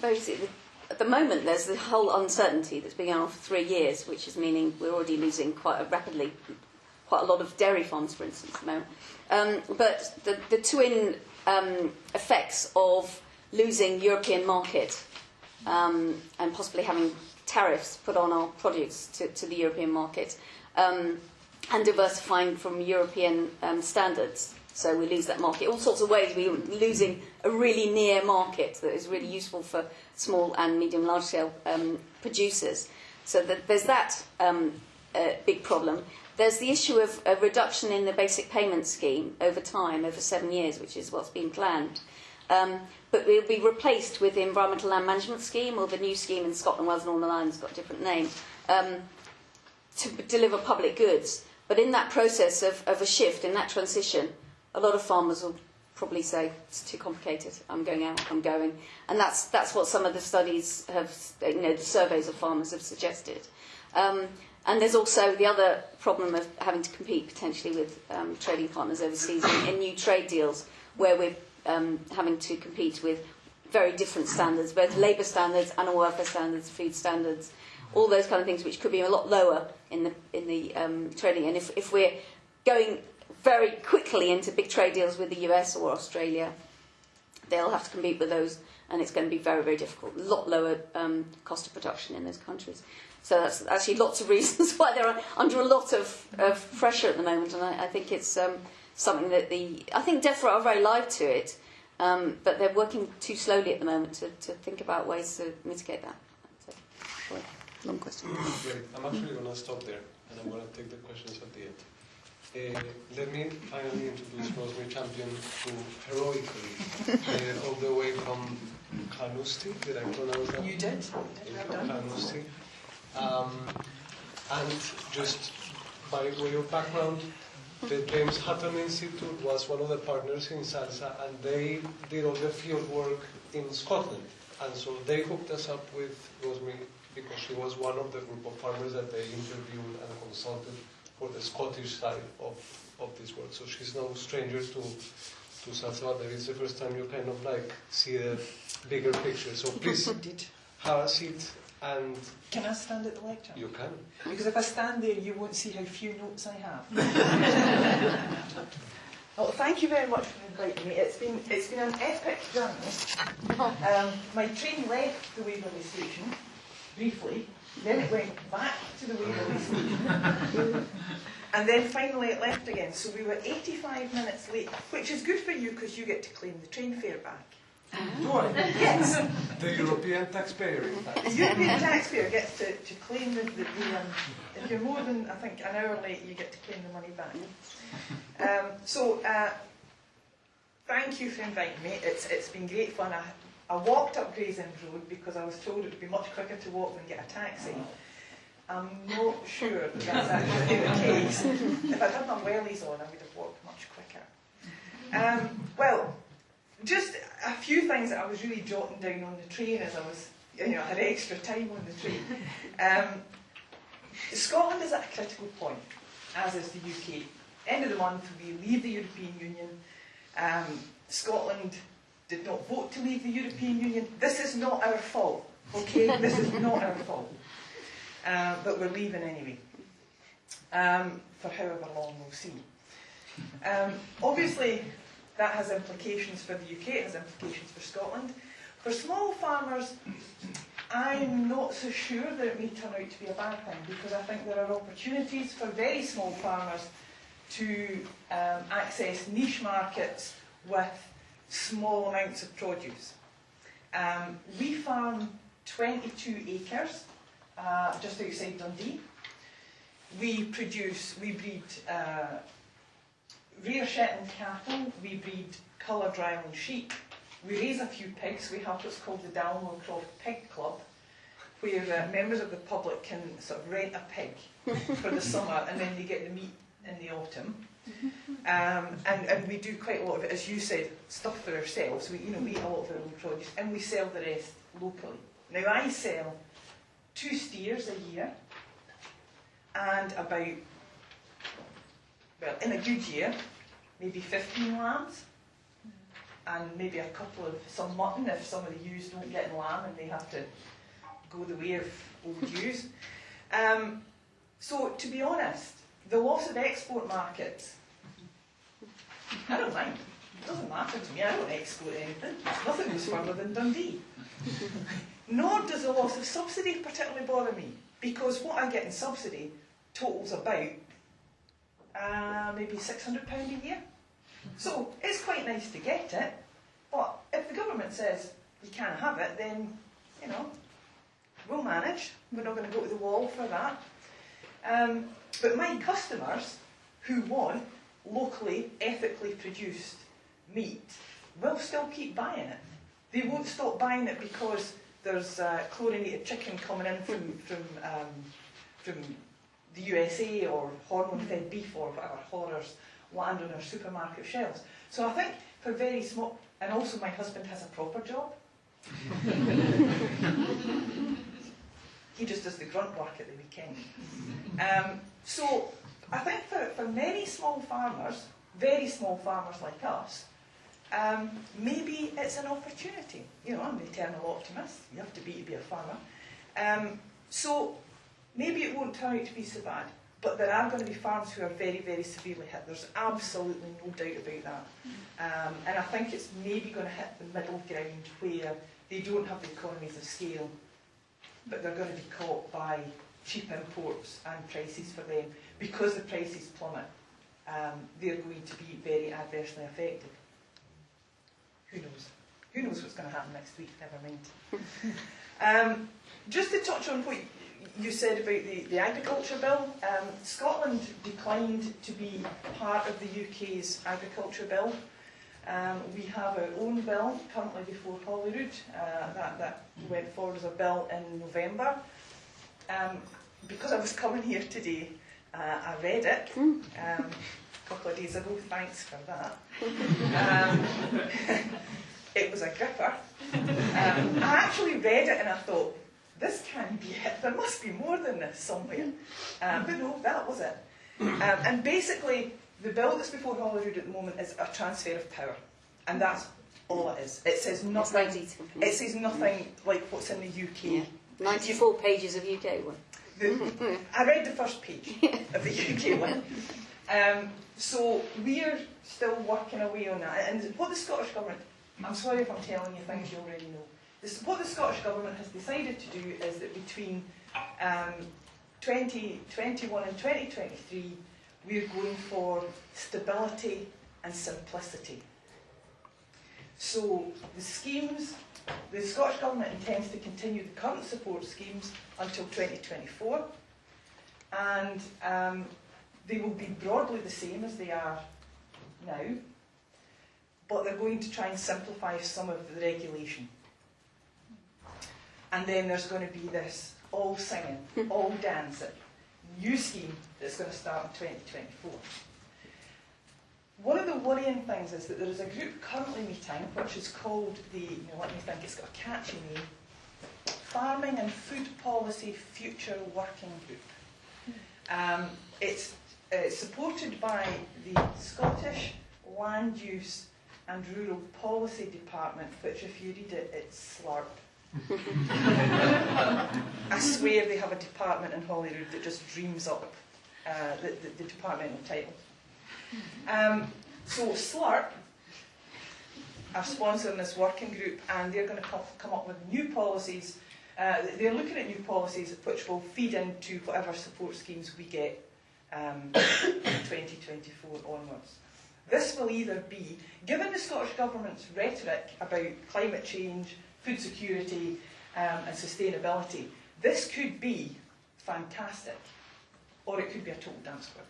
basically at the moment there's the whole uncertainty that's been going on for three years, which is meaning we're already losing quite a rapidly quite a lot of dairy farms, for instance, at the moment. Um, but the the twin um, effects of losing European market um, and possibly having tariffs put on our produce to, to the European market um, and diversifying from European um, standards. So we lose that market. All sorts of ways we're losing a really near market that is really useful for small and medium large scale um, producers. So that there's that um, uh, big problem. There's the issue of a reduction in the basic payment scheme over time, over seven years, which is what's been planned. Um, but we'll be replaced with the Environmental Land Management Scheme, or the new scheme in Scotland, Wales, and Northern Ireland's got a different name, um, to deliver public goods. But in that process of, of a shift, in that transition, a lot of farmers will probably say it's too complicated. I'm going out. I'm going, and that's that's what some of the studies have, you know, the surveys of farmers have suggested. Um, and there's also the other problem of having to compete potentially with um, trading partners overseas in, in new trade deals, where we're um, having to compete with very different standards, both labour standards, animal welfare standards, food standards, all those kind of things, which could be a lot lower in the in the um, trading. And if, if we're going very quickly into big trade deals with the US or Australia, they'll have to compete with those, and it's going to be very very difficult. A lot lower um, cost of production in those countries. So that's actually lots of reasons why they're under a lot of, of pressure at the moment, and I, I think it's um, something that the I think DEFRA are very live to it, um, but they're working too slowly at the moment to, to think about ways to mitigate that. So, long question. Great. I'm actually going to stop there, and I'm going to take the questions at the end. Uh, let me finally introduce Rosemary Champion, who heroically, uh, all the way from Carnoustie, did I pronounce that? You did. From Carnoustie. Um, and just by way of background, the James Hutton Institute was one of the partners in SALSA, and they did all the field work in Scotland. And so they hooked us up with Rosemary because she was one of the group of farmers that they interviewed and consulted for the Scottish side of, of this work. So she's no stranger to, to SALSA, but it's the first time you kind of like see the bigger picture. So please Indeed. have a seat and Can I stand at the lecture? you can. Because if I stand there, you won't see how few notes I have. well, thank you very much for inviting me. It's been it's been an epic journey. Um, my train left the Waverley station briefly, then it went back to the way it was. and then finally it left again. So we were 85 minutes late, which is good for you because you get to claim the train fare back. Go on. Yes. The European taxpayer. The European taxpayer gets to, to claim the, the, the um, if you're more than, I think, an hour late, you get to claim the money back. Um, so, uh, thank you for inviting me. It's, it's been great fun. I, I walked up Gray's Inn Road because I was told it would be much quicker to walk than get a taxi. I'm not sure that that's actually the case. If I'd had my wellies on, I would have walked much quicker. Um, well, just a few things that I was really jotting down on the train as I was, you know, I had extra time on the train. Um, Scotland is at a critical point. as is the UK. End of the month, we leave the European Union. Um, Scotland did not vote to leave the European Union. This is not our fault, okay? this is not our fault. Uh, but we're leaving anyway. Um, for however long, we'll see. Um, obviously, that has implications for the UK, it has implications for Scotland. For small farmers, I'm not so sure that it may turn out to be a bad thing because I think there are opportunities for very small farmers to um, access niche markets with small amounts of produce. Um, we farm 22 acres uh, just outside Dundee. We produce, we breed uh, rear Shetland cattle, we breed coloured Ryeland sheep, we raise a few pigs. We have what's called the Dalmore Croft Pig Club, where uh, members of the public can sort of rent a pig for the summer and then they get the meat in the autumn. Um, and, and we do quite a lot of it, as you said, stuff for ourselves. We, you know, we eat a lot of our own produce and we sell the rest locally. Now I sell two steers a year and about, well, in a good year, maybe 15 lambs and maybe a couple of some mutton if some of the ewes don't get in lamb and they have to go the way of old ewes. Um, so to be honest, the loss of export markets, I don't mind. It doesn't matter to me. I don't export anything. Nothing goes further than Dundee. Nor does the loss of subsidy particularly bother me, because what I get in subsidy totals about uh, maybe £600 a year. So it's quite nice to get it, but if the government says you can't have it, then, you know, we'll manage. We're not going to go to the wall for that. Um, but my customers who want locally, ethically produced meat will still keep buying it. They won't stop buying it because there's uh, chlorinated chicken coming in from, from, um, from the USA or hormone-fed beef or whatever horrors land on our supermarket shelves. So I think for very small, and also my husband has a proper job. he just does the grunt work at the weekend. Um, so I think for, for many small farmers, very small farmers like us, um, maybe it's an opportunity. You know, I'm the eternal optimist. You have to be to be a farmer. Um, so maybe it won't turn out to be so bad. But there are going to be farms who are very, very severely hit. There's absolutely no doubt about that. Um, and I think it's maybe going to hit the middle ground where they don't have the economies of scale, but they're going to be caught by cheap imports and prices for them. Because the prices plummet, um, they're going to be very adversely affected. Who knows? Who knows what's going to happen next week? Never mind. um, just to touch on what you said about the, the agriculture bill, um, Scotland declined to be part of the UK's agriculture bill. Um, we have our own bill currently before Holyrood uh, that, that went forward as a bill in November. Um, because I was coming here today, uh, I read it um, a couple of days ago. Thanks for that. Um, it was a gripper. Um, I actually read it and I thought, this can't be it. There must be more than this somewhere. Um, but no, that was it. Um, and basically, the bill that's before Holyrood at the moment is a transfer of power. And that's all it is. It says nothing. It says nothing like what's in the UK. Yeah. 94 pages of UK one. The, I read the first page of the UK one. Um, so we're still working away on that. And what the Scottish Government, I'm sorry if I'm telling you things you already know. This, what the Scottish Government has decided to do is that between um, 2021 and 2023, we're going for stability and simplicity. So the schemes, the Scottish Government intends to continue the current support schemes until 2024, and um, they will be broadly the same as they are now, but they're going to try and simplify some of the regulation. And then there's going to be this all singing, all dancing, new scheme that's going to start in 2024. One of the worrying things is that there is a group currently meeting which is called the, you know, let me think, it's got a catchy name, Farming and Food Policy Future Working Group. Um, it's uh, supported by the Scottish Land Use and Rural Policy Department, which if you read it, it's slurp. I swear they have a department in Holyrood that just dreams up uh, the, the, the departmental title. Um, so Slurp are sponsoring this working group and they're going to come, up with new policies. Uh, they're looking at new policies which will feed into whatever support schemes we get um, 2024 onwards. This will either be, given the Scottish Government's rhetoric about climate change, food security um, and sustainability, this could be fantastic or it could be a total dance squib.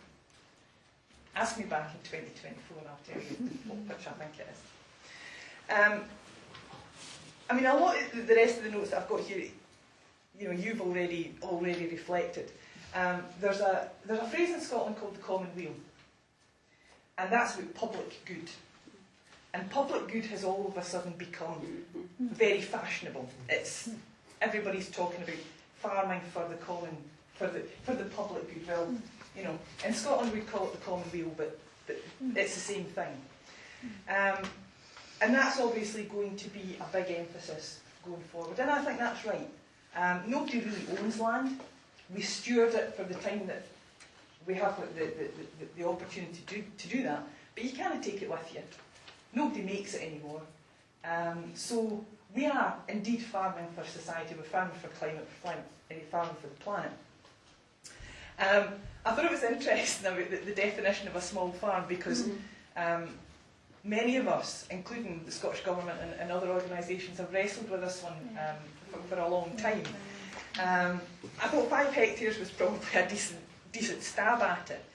Ask me back in 2024 and I'll tell you which I think it is. Um, I mean, a lot of the rest of the notes that I've got here, you know, you've already already reflected. Um, there's a there's a phrase in Scotland called the common weal, and that's about public good. And public good has all of a sudden become very fashionable. It's everybody's talking about farming for the common for the for the public good. Well, you know, in Scotland we'd call it the common weal, but, but it's the same thing. Um, and that's obviously going to be a big emphasis going forward. And I think that's right. Um, nobody really owns land. We steward it for the time that we have the, the, the, the opportunity to do, to do that. But you can't take it with you. Nobody makes it anymore. Um, so we are indeed farming for society. We're farming for climate, uh, farming for the planet. Um, I thought it was interesting about the, the definition of a small farm because um, many of us, including the Scottish Government and, and other organisations, have wrestled with this one um, for, for, a long time. Um, I thought five hectares was probably a decent, decent stab at it.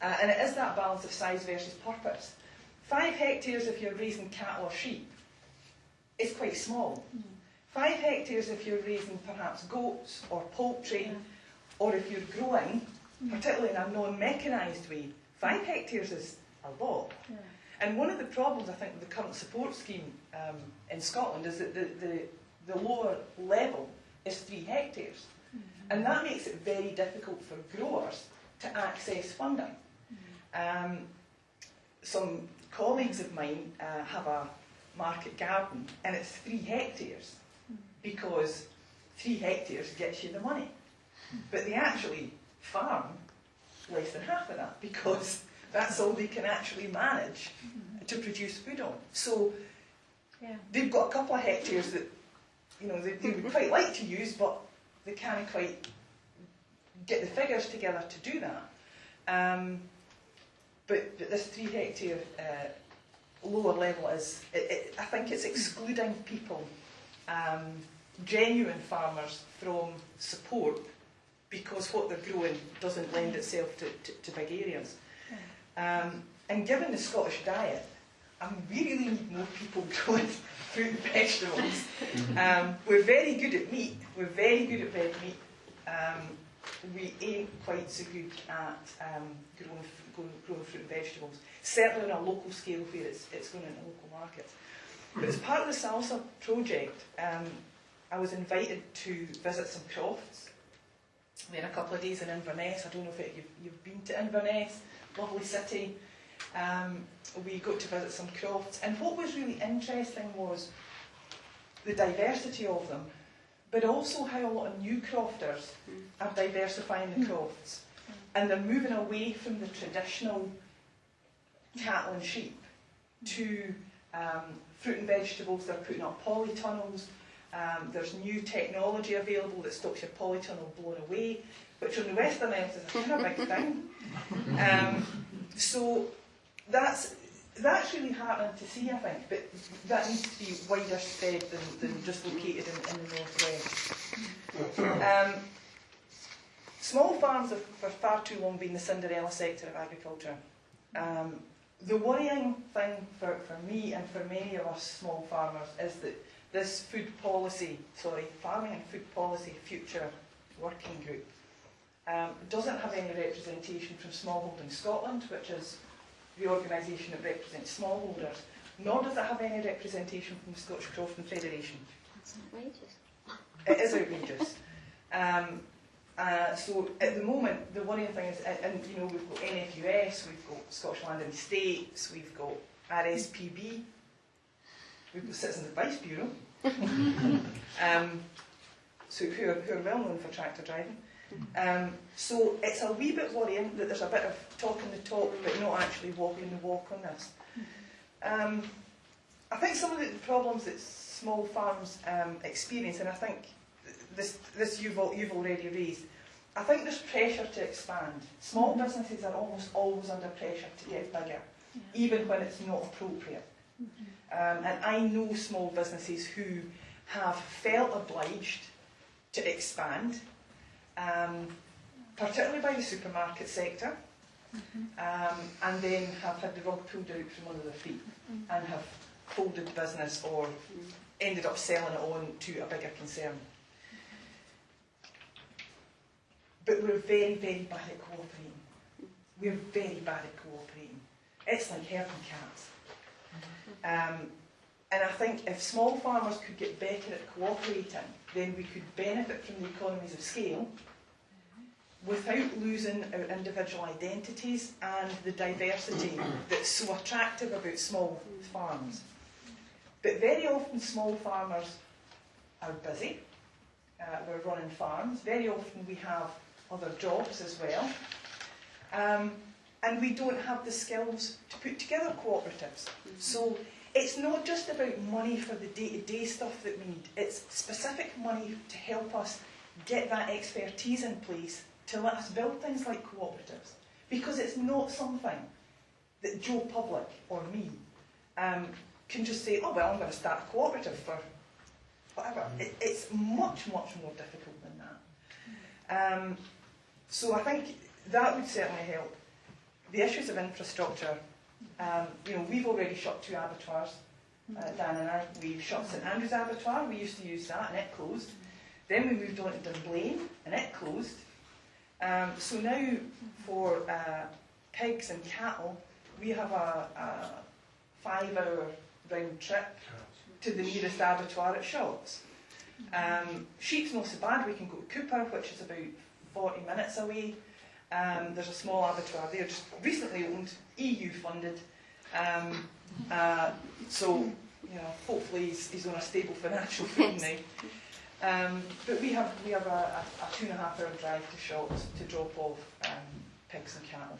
Uh, and it is that balance of size versus purpose. Five hectares if you're raising cattle or sheep is quite small. Five hectares if you're raising perhaps goats or poultry, or if you're growing, particularly in a non-mechanised way, five hectares is a lot. And one of the problems, I think, with the current support scheme um, in Scotland is that the, the, the lower level is three hectares. And that makes it very difficult for growers to access funding. Um, some colleagues of mine uh, have a market garden and it's three hectares because three hectares gets you the money. But they actually farm less than half of that because that's all they can actually manage to produce food on. So Yeah. they've got a couple of hectares that you know they, they would quite like to use, but they can't quite get the figures together to do that. Um, but, but this three hectare uh, lower level is, it, it, I think it's excluding people, um, genuine farmers, from support because what they're growing doesn't lend itself to, to, to big areas. Um, and given the Scottish diet, I mean, we really need more people growing fruit and vegetables. Um, we're very good at meat. We're very good at red meat. Um, we ain't quite so good at um, growing, growing, growing fruit and vegetables. Certainly on a local scale where it's, it's going into local markets. But as part of the Salsa project, um, I was invited to visit some crofts. We had a couple of days in Inverness. I don't know if it, you've, you've been to Inverness, lovely city. Um, we got to visit some crofts, and what was really interesting was the diversity of them, but also how a lot of new crofters are diversifying the crofts, and they're moving away from the traditional cattle and sheep to um, fruit and vegetables. They're putting up polytunnels. Um, there's new technology available that stops your polytunnel blown away, which on the Western Isles is a kind of big thing. Um, so that's that's really heartening to see, I think, but that needs to be wider spread than, than just located in, in the northwest. Um, small farms have for far too long been the Cinderella sector of agriculture. Um, the worrying thing for, for me and for many of us small farmers is that this food policy, sorry, farming and food policy future working group um, doesn't have any representation from Smallholding Scotland, which is the organisation that represents smallholders, nor does it have any representation from the Scottish Crofting Federation. That's outrageous. It is outrageous. Um, Uh, so at the moment, the worrying thing is, and, and you know, we've got NFUS, we've got Scottish Land and Estates, we've got RSPB, we've got Citizens Advice Bureau, um, so who are, who are well known for tractor driving. Um, so it's a wee bit worrying that there's a bit of talking the talk, but not actually walking the walk on this. Um, I think some of the problems that small farms um, experience, and I think this, this you've, al- you've already raised, I think there's pressure to expand. Small businesses are almost always under pressure to get bigger, even when it's not appropriate. Um, and I know small businesses who have felt obliged to expand, um, particularly by the supermarket sector, um, and then have had the rug pulled out from under their feet and have folded the business or ended up selling it on to a bigger concern. But we're very, very bad at cooperating. We're very bad at cooperating. It's like herding cats. Um, and I think if small farmers could get better at cooperating, then we could benefit from the economies of scale without losing our individual identities and the diversity that's so attractive about small farms. But very often small farmers are busy. Uh, we're running farms. Very often we have other jobs as well. Um, and we don't have the skills to put together cooperatives. So it's not just about money for the day-to-day stuff that we need. It's specific money to help us get that expertise in place to let us build things like cooperatives. Because it's not something that Joe Public or me um, can just say, oh, well, I'm going to start a cooperative for whatever. It, it's much, much more difficult than that. Um, so I think that would certainly help. The issues of infrastructure, um, you know, we've already shut two abattoirs, uh, Dan and I. We've shut St Andrews Abattoir, we used to use that and it closed. Then we moved on to Dunblane and it closed. Um, so now for uh, pigs and cattle, we have a, a five hour round trip to the nearest abattoir at Shotts. Um, sheep's not so bad, we can go to Cupar, which is about 40 minutes away. Um, there's a small abattoir there, just recently owned, EU funded. Um, uh, so, you know, hopefully he's, he's on a stable financial footing now. Um, but we have we have a, a, a two and a half hour drive to Shotts to drop off um, pigs and cattle.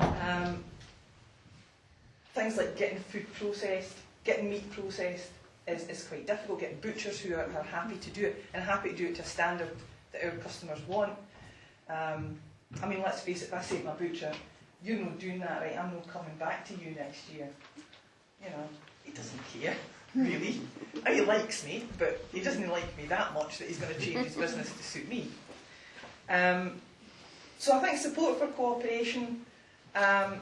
Um, things like getting food processed, getting meat processed is, is quite difficult. Getting butchers who are, are happy to do it and happy to do it to a standard that our customers want. Um, I mean, let's face it, if I say to my butcher, you're not doing that right, I'm not coming back to you next year. You know, he doesn't care, really. He likes me, but he doesn't like me that much that he's going to change his business to suit me. Um, so I think support for cooperation, um,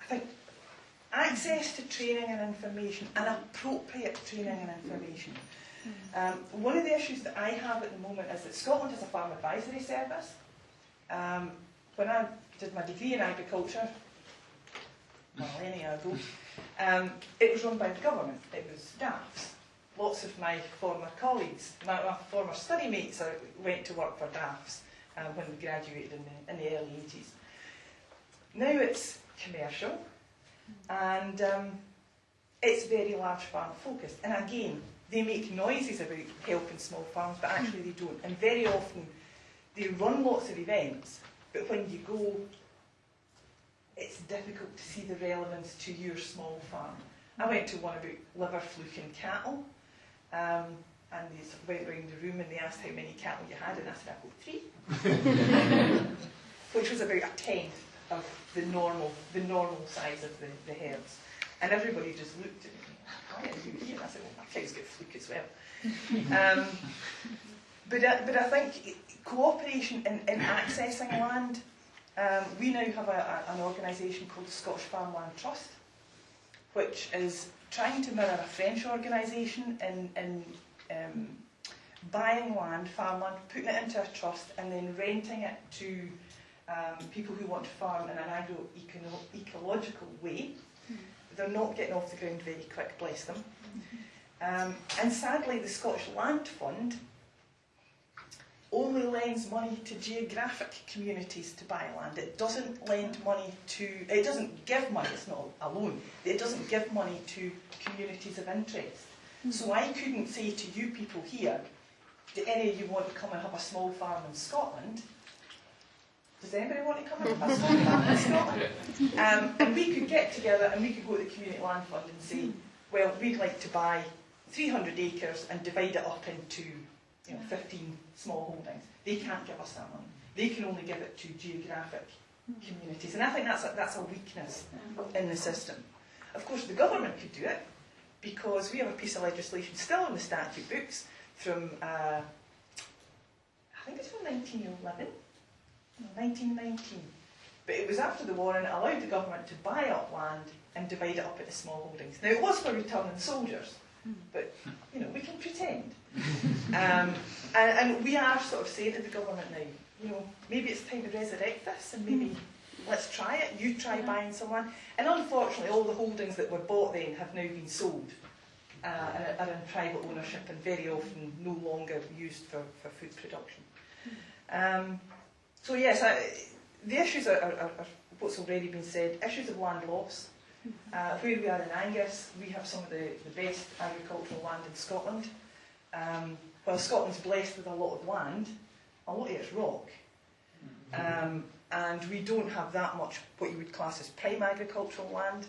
I think access to training and information, and appropriate training and information. Um, one of the issues that I have at the moment is that Scotland has a farm advisory service. Um, when I did my degree in agriculture, millennia ago, um, it was run by the government. It was DAFS. Lots of my former colleagues, my, my former study mates are, went to work for DAFS uh, when we graduated in the, in the early 80s. Now it's commercial and um, it's very large farm focused. And again, they make noises about helping small farms, but actually they don't. And very often they run lots of events, but when you go, it's difficult to see the relevance to your small farm. I went to one about liver fluke in cattle, um, and they sort of went round the room and they asked how many cattle you had, and I said, I've got three, which was about a tenth of the normal, the normal size of the, the herds. And everybody just looked at me, why are you here? And I said, well, my cows get fluke as well. Um, but, I, but I think cooperation in, in accessing land, um, we now have a, a, an organisation called the Scottish Farmland Trust, which is trying to mirror a French organisation in, in um, buying land, farmland, putting it into a trust and then renting it to um, people who want to farm in an agro-ecological way. They're not getting off the ground very quick, bless them. Um, and sadly, the Scottish Land Fund only lends money to geographic communities to buy land. It doesn't lend money to, it doesn't give money, it's not a loan, it doesn't give money to communities of interest. So I couldn't say to you people here, do any of you want to come and have a small farm in Scotland? Does anybody want to come and have a small farm in Scotland? Um, and we could get together and we could go to the Community Land Fund and say, well, we'd like to buy 300 acres and divide it up into you know, 15 small holdings. They can't give us that money. They can only give it to geographic communities. And I think that's a, that's a weakness in the system. Of course, the government could do it because we have a piece of legislation still in the statute books from, uh, I think it's from 1911, 1919. But it was after the war and it allowed the government to buy up land and divide it up into small holdings. Now, it was for returning soldiers, but, you know, we can pretend. Um, and, and we are sort of saying to the government now, you know, maybe it's time to resurrect this and maybe let's try it. You try buying someone. And unfortunately, all the holdings that were bought then have now been sold uh, and are in private ownership and very often no longer used for, for food production. Um, so yes, I, the issues are, are, are what's already been said. Issues of land loss. Uh, where we are in Angus, we have some of the, the best agricultural land in Scotland. Um, while Scotland's blessed with a lot of land, a lot of it's rock. Um, and we don't have that much what you would class as prime agricultural land.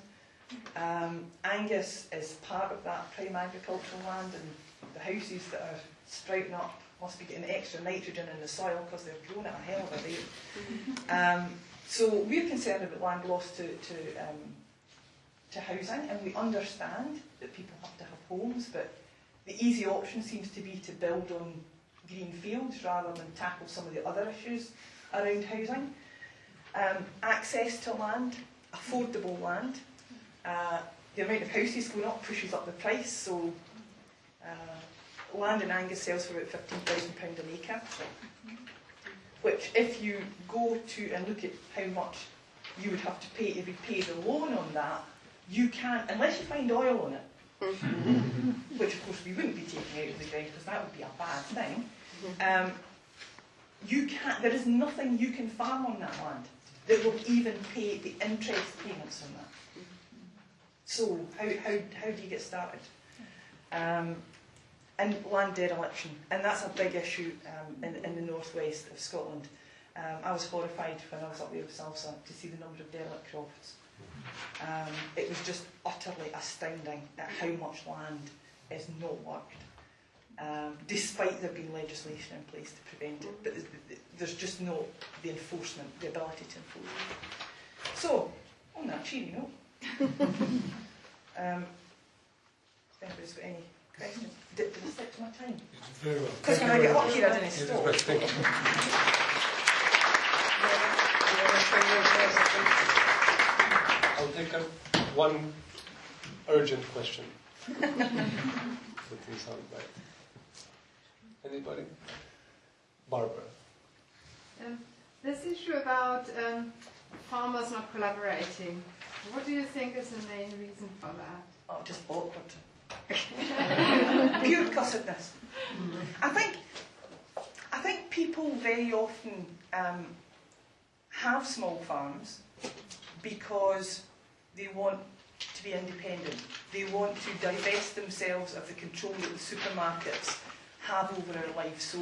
Um, Angus is part of that prime agricultural land, and the houses that are sprouting up must be getting extra nitrogen in the soil because they're growing at a hell of a rate. Um, so we're concerned about land loss to, to, um, to housing, and we understand that people have to have homes, but the easy option seems to be to build on green fields rather than tackle some of the other issues around housing. Um, access to land, affordable land. Uh, the amount of houses going up pushes up the price, so uh, land in Angus sells for about £15,000 an acre. Which, if you go to and look at how much you would have to pay to repay the loan on that, you can't, unless you find oil on it, which of course we wouldn't be taking out of the ground because that would be a bad thing. Um, you can't, there is nothing you can farm on that land that will even pay the interest payments on that. So, how, how, how do you get started? Um, and land dereliction, and that's a big issue um, in, in the northwest of Scotland. Um, I was horrified when I was up there with Salsa to see the number of derelict crofts. Um, it was just utterly astounding at how much land is not worked, um, despite there being legislation in place to prevent it. But there's- there's just not the enforcement, the ability to enforce it. So, on that cheery note, um, if anybody's got any questions, did, did I stick to my time? Very well. Because when I get up here, I didn't stop. Elizabeth, thank you. I'll take a, one urgent question. That didn't sound right. Anybody? Barbara. Um, this issue about um, farmers not collaborating, what do you think is the main reason for that? Oh, just awkward. Pure cussedness. I think, I think people very often um, have small farms because they want to be independent. They want to divest themselves of the control that the supermarkets have over our lives. So,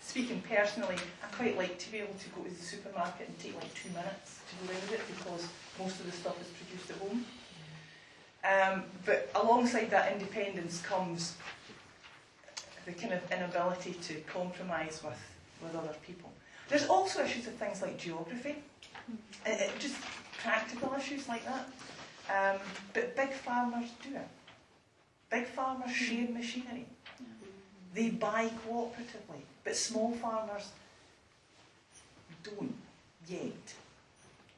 speaking personally, I quite like to be able to go to the supermarket and take like two minutes to go around it because most of the stuff is produced at home. Um, but alongside that independence comes the kind of inability to compromise with, with other people. There's also issues of things like geography, uh, uh, just practical issues like that. Um, but big farmers do it. Big farmers share machinery. They buy cooperatively, but small farmers don't yet.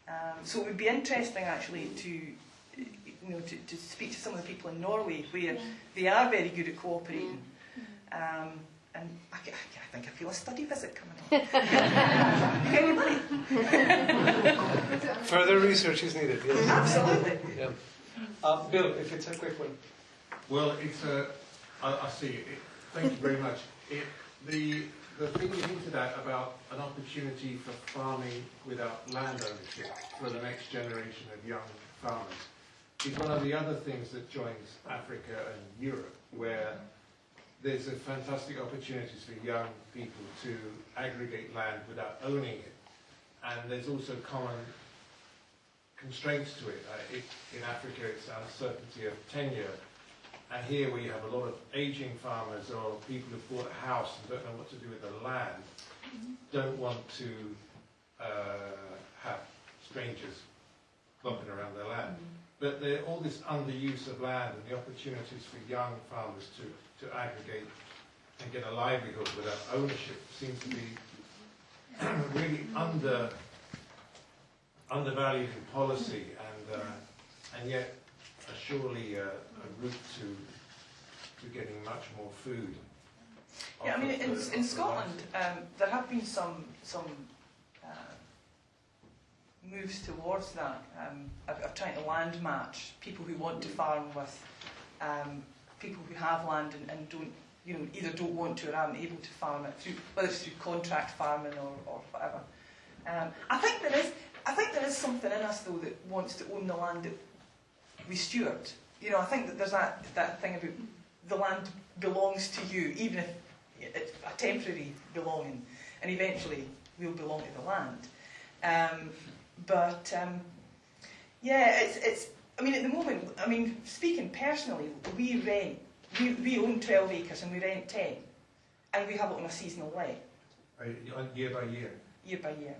Um, so it would be interesting actually to, you know, to, to speak to some of the people in Norway where they are very good at cooperating. Um, and I, I, I think I feel a study visit coming on. Anybody? Further research is needed, yes. Absolutely. Yeah. Uh, Bill, if it's a quick one. Well, it's a, I, I see it. Thank you very much. It, the the thing you hinted at about an opportunity for farming without land ownership for the next generation of young farmers is one of the other things that joins Africa and Europe, where there's a fantastic opportunities for young people to aggregate land without owning it. And there's also common constraints to it. Uh, it in Africa, it's uncertainty of tenure. And here, you have a lot of aging farmers or people who've bought a house and don't know what to do with the land, don't want to uh, have strangers bumping around their land. But all this underuse of land and the opportunities for young farmers to, to aggregate and get a livelihood without ownership seems to be really under undervalued in policy and uh, and yet surely a, a route to to getting much more food. Yeah, I mean, in, in Scotland, um, there have been some some uh, moves towards that um, of, of trying to land match people who want to farm with um, people who have land and, and don't, you know, either don't want to or aren't able to farm it through, whether it's through contract farming or, or whatever. Um, I think there is, I think there is something in us though that wants to own the land that we steward. You know, I think that there's that that thing about the land belongs to you, even if it's a temporary belonging, and eventually we'll belong to the land. Um, but um, yeah, it's it's. I mean, at the moment, I mean, speaking personally, we rent. We, we own 12 acres and we rent 10, and we have it on a seasonal let, Uh, year by year. year by year.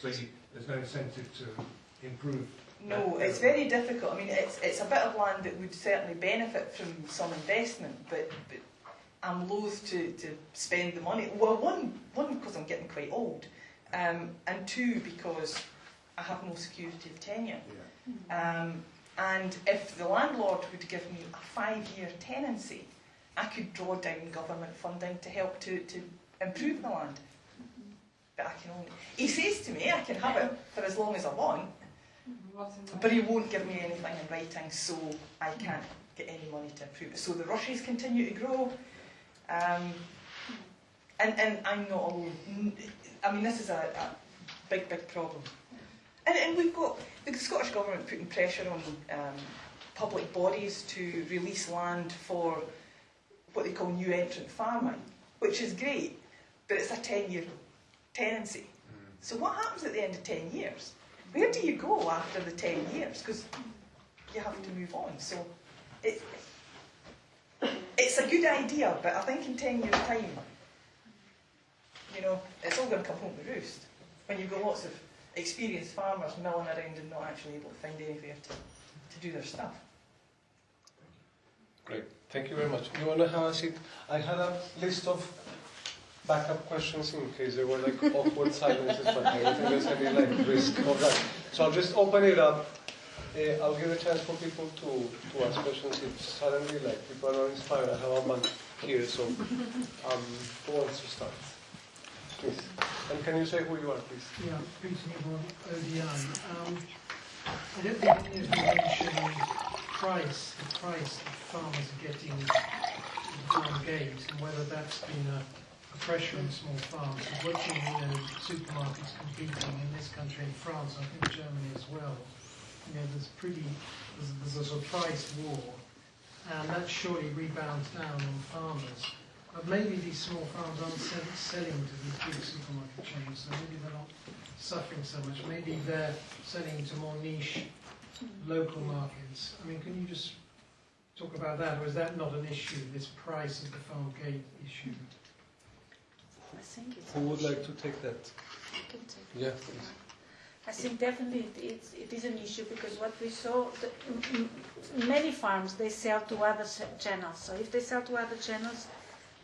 So you, there's no incentive to improve. No, it's very difficult. I mean, it's, it's a bit of land that would certainly benefit from some investment, but, but I'm loath to, to spend the money. Well, one, one because I'm getting quite old, um, and two because I have no security of tenure. Yeah. Um, and if the landlord would give me a five-year tenancy, I could draw down government funding to help to, to improve the land. But I can only. He says to me, I can have it for as long as I want, but he won't give me anything in writing, so I can't get any money to improve it. So the rushes continue to grow, um, and and I'm not alone. N- I mean, this is a, a big, big problem. And, and we've got the Scottish Government putting pressure on um, public bodies to release land for what they call new entrant farming, which is great, but it's a 10 year tenancy. So what happens at the end of 10 years? Where do you go after the 10 years? Because you have to move on. So it, it's a good idea, but I think in 10 years' time, you know, it's all going to come home to roost. When you've got lots of experienced farmers milling around and not actually able to find anywhere to, to do their stuff. Great, thank you very much. You want to have a seat? I had a list of backup questions in case there were like awkward silences, but I don't think there's any like risk of that. So I'll just open it up. Uh, I'll give a chance for people to, to ask questions if suddenly like people are inspired. I have a bunch here, so um, who wants to start? And can you say who you are, please? Yeah, Peter Newborne, ODI. Um, I don't think any of you mentioned price, the price that farmers are getting farm gate, and whether that's been a, a pressure on small farms. Because watching, you know, supermarkets competing in this country in France, I think Germany as well, you know, there's pretty, there's, there's a sort of price war, and that surely rebounds down on farmers. But maybe these small farms aren't selling to these big supermarket chains, so maybe they're not suffering so much. Maybe they're selling to more niche local markets. I mean, can you just talk about that, or is that not an issue, this price of the farm gate issue? I think it's. Who would like to take that? I can take Yeah, please. I think definitely it, it's, it is an issue because what we saw, the, m- m- many farms, they sell to other s- channels. So if they sell to other channels,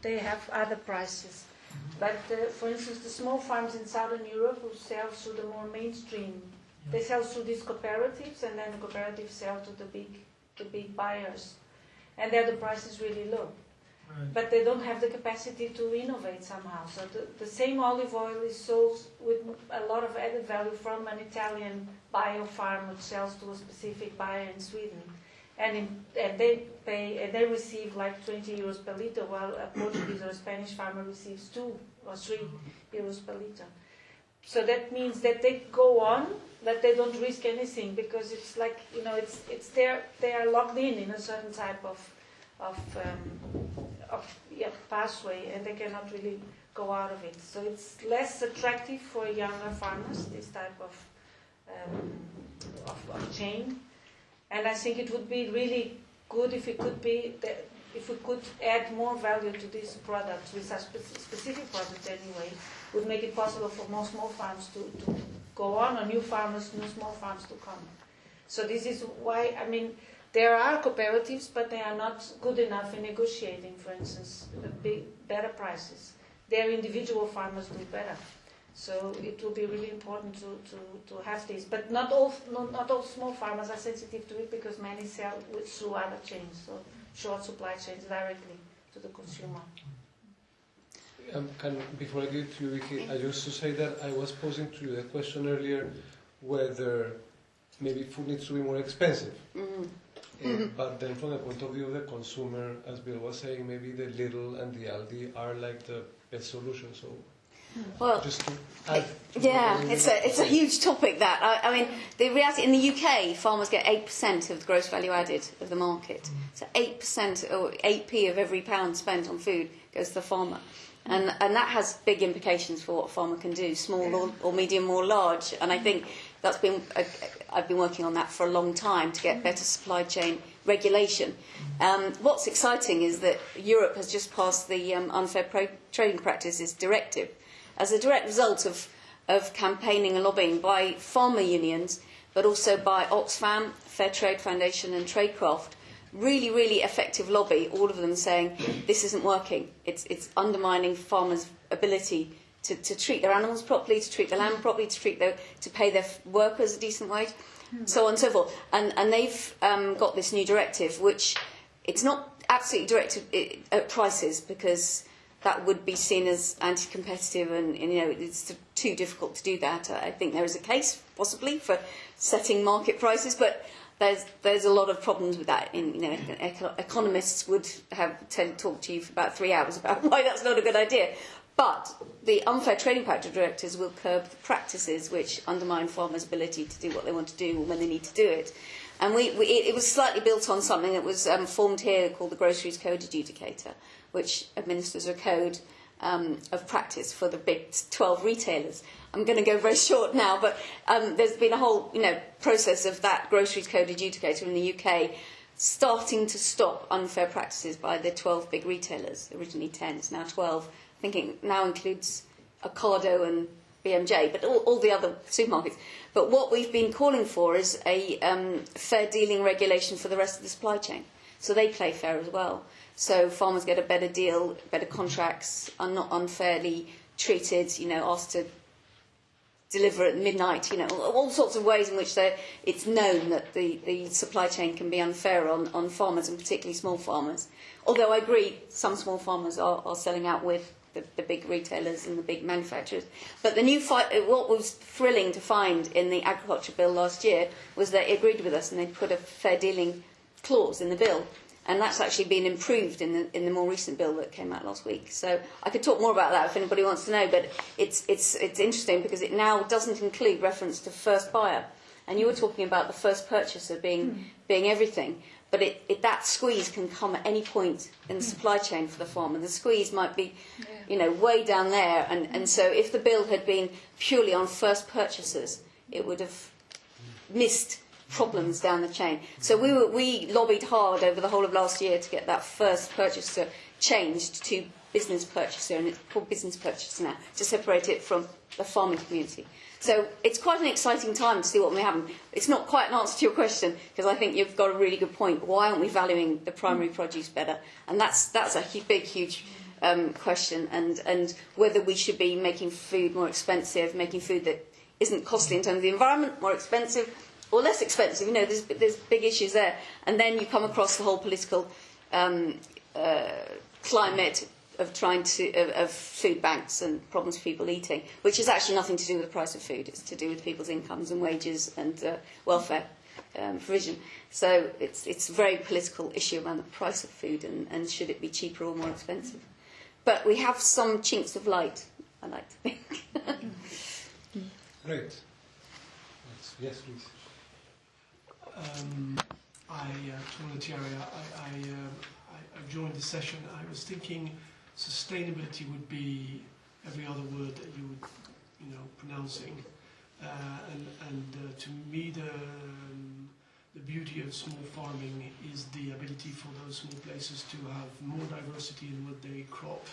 they have other prices. But uh, for instance, the small farms in Southern Europe who sell through the more mainstream, they sell through these cooperatives and then the cooperatives sell to the big, the big buyers. And there the price is really low Right. but they don't have the capacity to innovate somehow. So the, the same olive oil is sold with a lot of added value from an Italian bio farm which sells to a specific buyer in Sweden. And, in, and they pay, and they receive like 20 euros per liter, while a Portuguese or a Spanish farmer receives two or 3 euros per liter. So that means that they go on, that they don't risk anything because it's like, you know, it's, it's they're, they are locked in in a certain type of, of, um, of yeah, pathway and they cannot really go out of it. So it's less attractive for younger farmers, this type of, um, of, of chain. And I think it would be really good if it could be, if we could add more value to these products, with a spe- specific product anyway, would make it possible for more small farms to, to go on, or new farmers, new small farms to come. So this is why, I mean, there are cooperatives, but they are not good enough in negotiating, for instance, big, better prices. Their individual farmers do better. So it will be really important to, to, to have this. But not all, not, not all small farmers are sensitive to it because many sell with, through other chains, so short supply chains directly to the consumer. Um, can, before I give to you, Vicki, I used to say that I was posing to you the question earlier whether maybe food needs to be more expensive. Mm. Uh, but then from the point of view of the consumer, as Bill was saying, maybe the Lidl and the Aldi are like the best solution. So Well, just to add. Yeah, it's a it's a huge topic. That I, I mean, the reality in the UK, farmers get eight percent of the gross value added of the market. So eight percent or eight p of every pound spent on food goes to the farmer, and and that has big implications for what a farmer can do, small or, or medium or large. And I think that's been I've been working on that for a long time to get better supply chain regulation. Um, what's exciting is that Europe has just passed the um, unfair pro- trading practices directive as a direct result of, of campaigning and lobbying by farmer unions, but also by Oxfam, Fairtrade Foundation, and Traidcraft. Really, really effective lobby, all of them saying this isn't working. It's, it's undermining farmers' ability to, to treat their animals properly, to treat the land properly, to, treat their, to pay their workers a decent wage, so on and so forth. And, and they've um, got this new directive, which it's not absolutely directed at prices because that would be seen as anti-competitive and, and you know it's too difficult to do that. I think there is a case possibly for setting market prices, but there's there's a lot of problems with that. In you know, eco- economists would have to talk to you for about three hours about why that's not a good idea. But the unfair trading practice directives will curb the practices which undermine farmers' ability to do what they want to do when they need to do it. And we, we, it, was slightly built on something that was um, formed here called the Groceries Code Adjudicator, which administers a code um, of practice for the big 12 retailers. I'm going to go very short now, but um, there's been a whole you know, process of that Groceries Code Adjudicator in the UK starting to stop unfair practices by the 12 big retailers. Originally 10, it's now 12. I think it now includes Ocado and BMJ, but all, all the other supermarkets. But what we've been calling for is a um, fair dealing regulation for the rest of the supply chain. So they play fair as well. So farmers get a better deal, better contracts, are not unfairly treated, you know, asked to deliver at midnight, you know, all sorts of ways in which it's known that the, the supply chain can be unfair on, on farmers and particularly small farmers. Although I agree, some small farmers are, are selling out with the, the big retailers and the big manufacturers. But the new what was thrilling to find in the agriculture bill last year was that they agreed with us and they put a fair dealing clause in the bill. And that's actually been improved in the, in the more recent bill that came out last week. So I could talk more about that if anybody wants to know, but it's, it's, it's interesting because it now doesn't include reference to first buyer. And you were talking about the first purchaser being, hmm. being everything, but it, it, that squeeze can come at any point in the supply chain for the farmer. The squeeze might be, you know, way down there. And, and so if the bill had been purely on first purchasers, it would have missed problems down the chain. So we, were, we lobbied hard over the whole of last year to get that first purchaser changed to business purchaser, and it's called business purchaser now, to separate it from the farming community. So it's quite an exciting time to see what may happen. It's not quite an answer to your question, because I think you've got a really good point. Why aren't we valuing the primary produce better? And that's, that's a hu- big, huge um, question, and, and whether we should be making food more expensive, making food that isn't costly in terms of the environment more expensive, or less expensive. You know, there's, there's big issues there. And then you come across the whole political um, uh, climate of trying to of, of food banks and problems of people eating, which has actually nothing to do with the price of food. It's to do with people's incomes and wages and uh, welfare um, provision. So it's it's a very political issue around the price of food and, and should it be cheaper or more expensive. But we have some chinks of light I like to think. Great. Yes, Yes, please. Um, I, uh, Tony Thierry, I, I, um, I, I've joined the session. I was thinking sustainability would be every other word that you would, you know, pronouncing. Uh, and and uh, to me, the, um, the beauty of small farming is the ability for those small places to have more diversity in what they crop.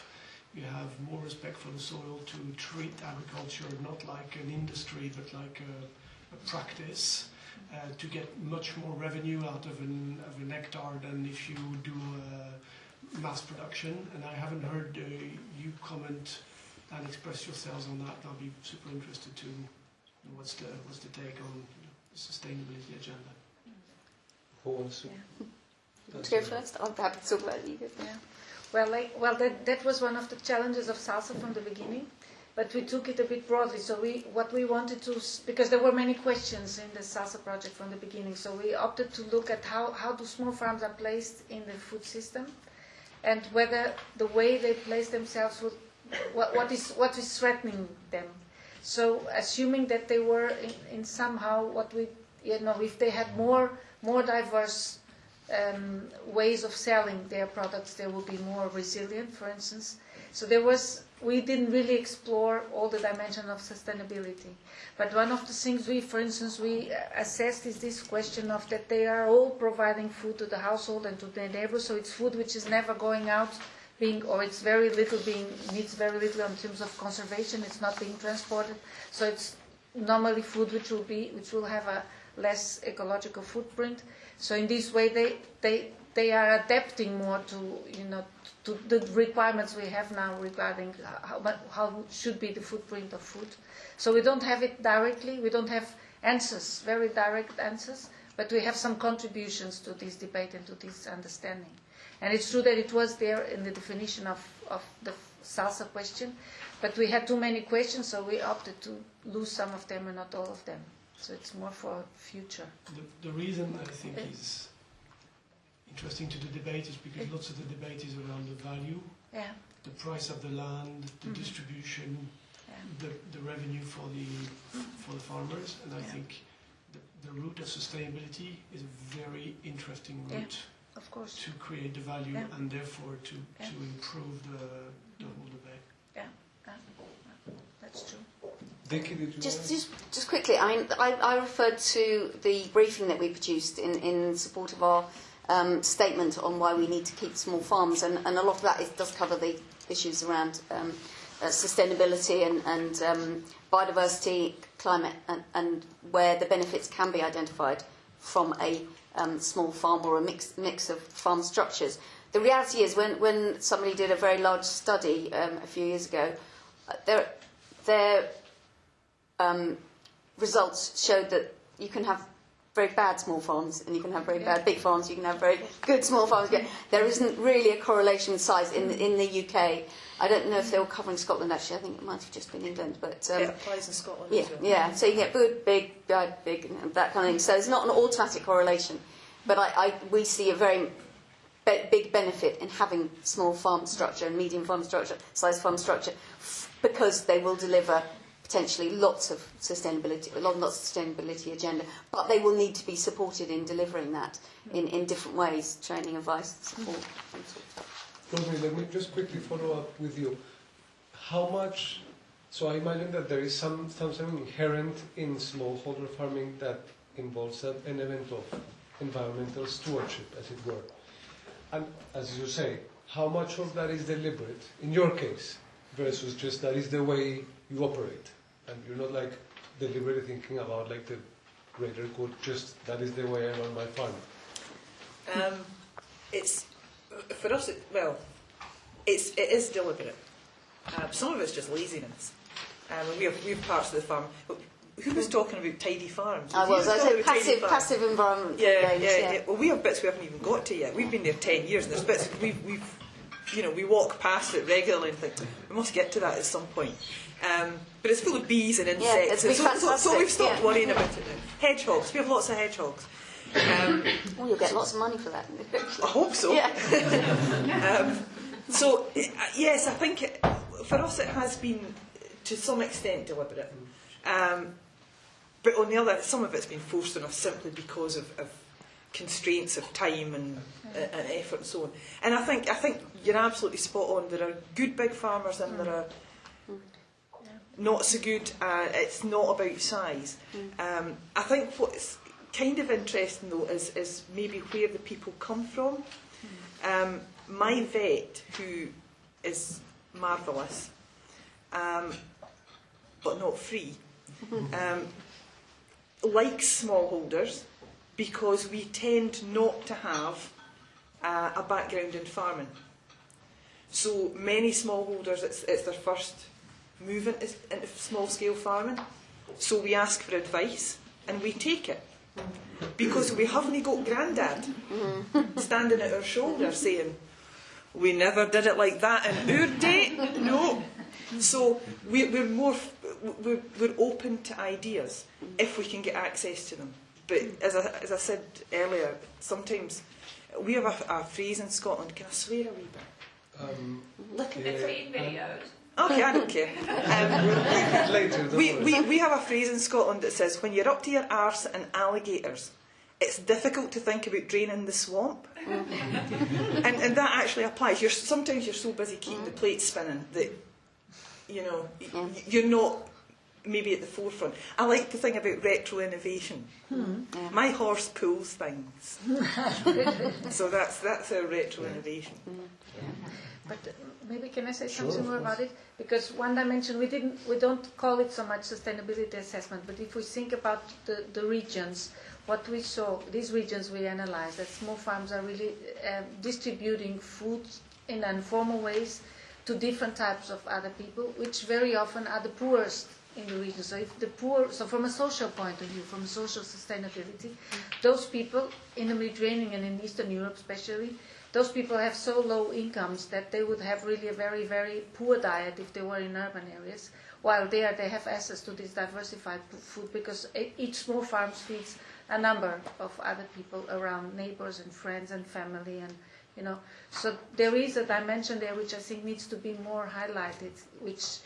You have more respect for the soil to treat agriculture not like an industry but like a, a practice uh, to get much more revenue out of an, of an hectare than if you do uh, mass production. And I haven't heard uh, you comment and express yourselves on that. I'll be super interested to know what's the, what's the take on you know, the sustainability agenda. Who wants to? to go first? I'm happy to talk about you. Yeah. Well, like, well, that, that was one of the challenges of salsa from the beginning, but we took it a bit broadly. So we, what we wanted to, because there were many questions in the salsa project from the beginning, so we opted to look at how, how do small farms are placed in the food system, and whether the way they place themselves what, what is what is threatening them. So assuming that they were in, in somehow what we, you know, if they had more more diverse um, ways of selling their products, they would be more resilient, for instance. So there was, we didn't really explore all the dimension of sustainability. But one of the things we, for instance, we uh, assessed is this question of that they are all providing food to the household and to their neighbors, so it's food which is never going out being, or it's very little being, needs very little in terms of conservation, it's not being transported. So it's normally food which will be, which will have a less ecological footprint. So in this way, they, they, they are adapting more to, you know, to the requirements we have now regarding how, how should be the footprint of food. So we don't have it directly, we don't have answers, very direct answers, but we have some contributions to this debate and to this understanding. And it's true that it was there in the definition of, of the salsa question, but we had too many questions, so we opted to lose some of them and not all of them. So it's more for future. The, the reason I think is interesting to the debate is because lots of the debate is around the value, Yeah, the price of the land, the Mhm. distribution, yeah. the, the revenue for the for the farmers, and I Yeah. think the, the route of sustainability is a very interesting Yeah. route Of course. to create the value Yeah. and therefore to, Yeah. to improve the, the whole debate. Yeah, yeah. That's true. Vicki, you Just, just, just quickly, I mean, I, I referred to the briefing that we produced in, in support of our um, statement on why we need to keep small farms, and, and a lot of that is, does cover the issues around um, uh, sustainability and, and um, biodiversity, climate, and, and where the benefits can be identified from a um, small farm or a mix, mix of farm structures. The reality is, when, when somebody did a very large study um, a few years ago, uh, there, there um, results showed that you can have very bad small farms and you can have very bad big farms. You can have very good small farms. Yeah, There isn't really a correlation with size in in the UK. I don't know if they were covering Scotland actually. I think it might have just been England, but um, it applies in Scotland yeah, well. yeah. So you get good, big, bad, big, and that kind of thing. So it's not an automatic correlation, but I, I we see a very be- big benefit in having small farm structure and medium farm structure, size farm structure, f- because they will deliver potentially lots of sustainability, of sustainability agenda, but they will need to be supported in delivering that in, in different ways, training, advice, support. Rosemary, let me just quickly follow up with you. How much, so I imagine that there is some, something inherent in smallholder farming that involves an element of environmental stewardship, as it were. And as you say, how much of that is deliberate, in your case, versus just that is the way you operate? And you're not like deliberately thinking about like the greater good, just that is the way I run my farm. Um, it's for us. It, well, it's it is deliberate. Um, some of it's just laziness. Um, we have we have parts of the farm. Who was talking about tidy farms? I was, I talking said about tidy passive, farms. passive environment Yeah, games, yeah, yeah. Well, we have bits we haven't even got to yet. We've been there ten years, and there's bits we've, we've, you know, we walk past it regularly and think we must get to that at some point. Um, but it's full of bees and insects, it'd be so, so, so we've stopped yeah. worrying about it now. Hedgehogs, we have lots of hedgehogs. Um, Well, you'll get lots of money for that. I hope so. Yeah. um, so uh, yes, I think it, for us it has been to some extent deliberate. Um, but on the other, some of it's been forced on us simply because of, of constraints of time and, and effort and so on. And I think I think you're absolutely spot on. There are good big farmers and there are not so good. Uh, it's not about size. Um, I think what's kind of interesting though is, is maybe where the people come from. Um, my vet, who is marvellous, um, but not free, um, likes smallholders because we tend not to have uh, a background in farming. So many smallholders, it's, it's their first move into, into small scale farming. So we ask for advice and we take it. Because we haven't got grandad standing at our shoulder saying, we never did it like that in our day. No. So we, we're more, we're, we're open to ideas if we can get access to them. But as I, as I said earlier, sometimes we have a, a phrase in Scotland. Can I swear a wee bit? Um, Look at yeah, it. videos. Okay, I don't care. Um, we'll later. don't we, we, we have a phrase in Scotland that says, when you're up to your arse in alligators, it's difficult to think about draining the swamp. Mm-hmm. and, and that actually applies. You're, sometimes you're so busy keeping the plate spinning that, you know, y- y- mm. you're not maybe at the forefront. I like the thing about retro innovation. Hmm. My horse pulls things. so that's, that's our retro innovation. Mm. But maybe can I say something more about it? Because one dimension we didn't, we don't call it so much sustainability assessment, but if we think about the, the regions, what we saw, these regions we analyzed, that small farms are really uh, distributing food in informal ways to different types of other people, which very often are the poorest in the region. So if the poor, so from a social point of view, from social sustainability, those people in the Mediterranean and in Eastern Europe especially, those people have so low incomes that they would have really a very, very poor diet if they were in urban areas. While there, they have access to this diversified food because each small farm feeds a number of other people around, neighbors and friends and family, and you know. So there is a dimension there which I think needs to be more highlighted, which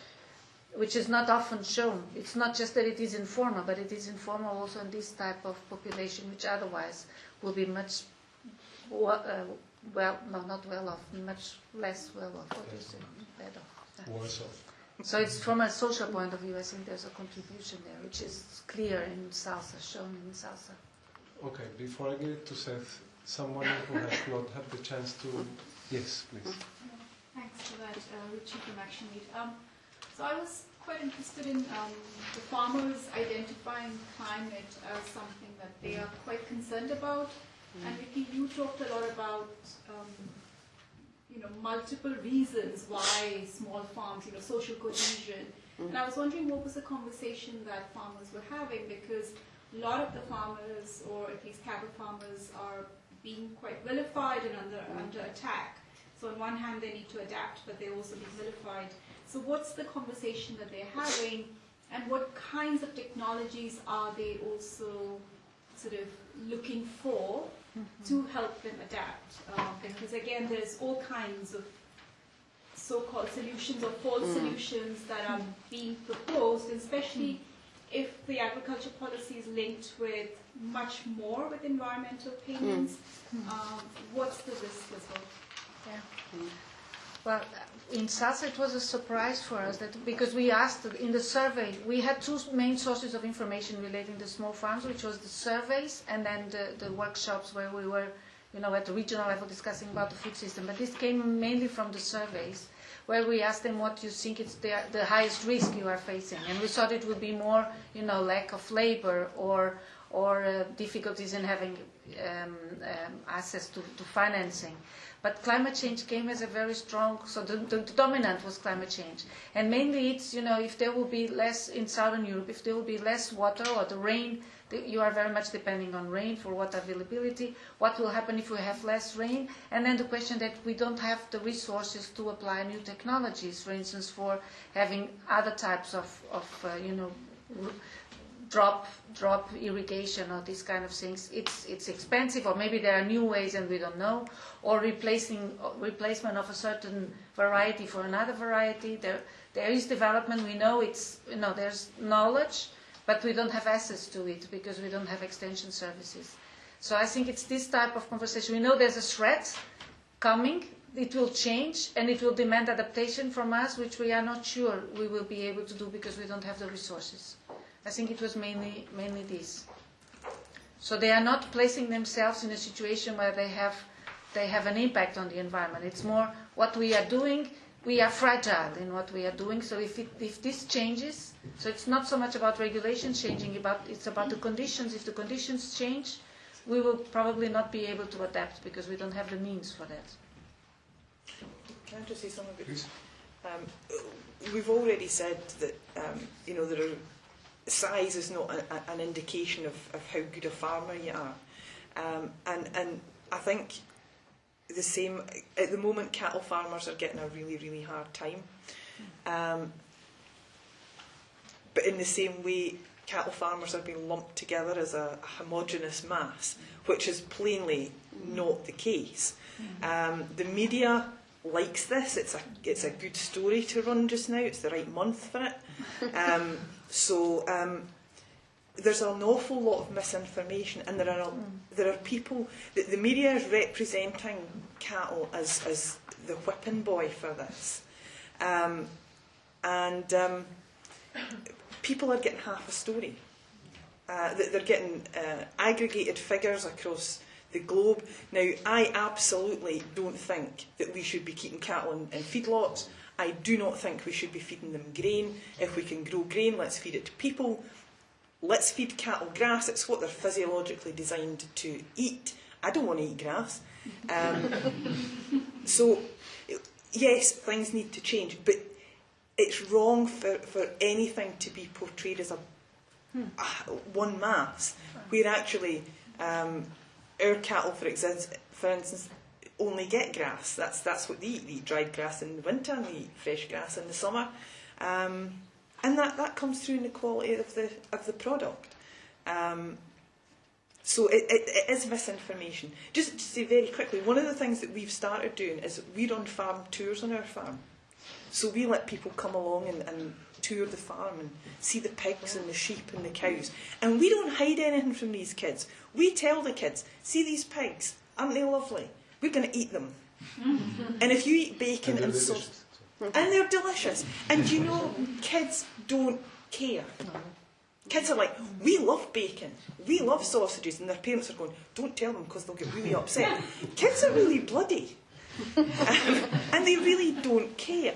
which is not often shown. It's not just that it is informal, but it is informal also in this type of population, which otherwise will be much uh, well no, not well off, much less well off. What do you say? Better. Yeah. Worse off. So it's from a social point of view, I think there's a contribution there, which is clear in Salsa, shown in Salsa. Okay, before I give it to Seth, someone who has not had the chance to. Yes, please. Thanks for that, uh, Richie from Action Meet. Um, so I was quite interested in um, the farmers identifying climate as something that they are quite concerned about. Hmm. And Vicki, you talked a lot about um, you know multiple reasons why small farms, you know, social cohesion. Hmm. And I was wondering what was the conversation that farmers were having because a lot of the farmers, or at least cattle farmers, are being quite vilified and under hmm. under attack. So on one hand, they need to adapt, but they're also being vilified. So what's the conversation that they're having, and what kinds of technologies are they also sort of looking for to help them adapt? Um, because again, there's all kinds of so-called solutions or false solutions that are being proposed, and especially if the agriculture policy is linked with much more with environmental payments, um, what's the risk as well? Yeah. Well, in Salsa it was a surprise for us that because we asked in the survey, we had two main sources of information relating to small farms, which was the surveys and then the, the workshops where we were, you know, at the regional level discussing about the food system. But this came mainly from the surveys, where we asked them what you think is the, the highest risk you are facing, and we thought it would be more, you know, lack of labor or or uh, difficulties in having um, um, access to, to financing. But climate change came as a very strong, so the, the, the dominant was climate change. And mainly it's, you know, if there will be less in southern Europe, if there will be less water or the rain, you are very much depending on rain for water availability. What will happen if we have less rain? And then the question that we don't have the resources to apply new technologies, for instance, for having other types of, of uh, you know, drop drop irrigation or these kind of things it's it's expensive or maybe there are new ways and we don't know or replacing replacement of a certain variety for another variety there There is development. We know it's you know there's knowledge, but we don't have access to it because we don't have extension services. So I think it's this type of conversation. We know there's a threat coming. It will change and it will demand adaptation from us, which we are not sure we will be able to do because we don't have the resources. I think it was mainly mainly this. So they are not placing themselves in a situation where they have they have an impact on the environment. It's more what we are doing. We are fragile in what we are doing. So if it, if this changes, so it's not so much about regulation changing. About it's about the conditions. If the conditions change, we will probably not be able to adapt because we don't have the means for that. Can I just say something? Please. Um, we've already said that um, you know there are, size is not a, an indication of, of how good a farmer you are, um, and and I think the same at the moment. Cattle farmers are getting a really really hard time, um, but in the same way, cattle farmers are being lumped together as a, a homogenous mass, which is plainly not the case. Um, the media likes this. It's a it's a good story to run just now. It's the right month for it. Um, so um, there's an awful lot of misinformation, and there are a, there are people. The, the media is representing cattle as as the whipping boy for this, um, and um, people are getting half a story. Uh, they're getting uh, aggregated figures across the globe. Now, I absolutely don't think that we should be keeping cattle in, in feedlots. I do not think we should be feeding them grain. If we can grow grain, let's feed it to people. Let's feed cattle grass. It's what they're physiologically designed to eat. I don't want to eat grass. Um, so, yes, things need to change, but it's wrong for, for anything to be portrayed as a, a one mass, where actually um, our cattle, for, exi- for instance, only get grass. That's that's what they eat. They eat dried grass in the winter and they eat fresh grass in the summer, um, and that, that comes through in the quality of the of the product. Um, so it, it, it is misinformation. Just to say very quickly, one of the things that we've started doing is we run farm tours on our farm. So we let people come along and, and tour the farm and see the pigs and the sheep and the cows. And we don't hide anything from these kids. We tell the kids, see these pigs, aren't they lovely? We're going to eat them. and if you eat bacon and, and sausage, and they're delicious. And you know, kids don't care. Kids are like, we love bacon, we love sausages, and their parents are going, don't tell them because they'll get really upset. Kids are really bloody, um, and they really don't care.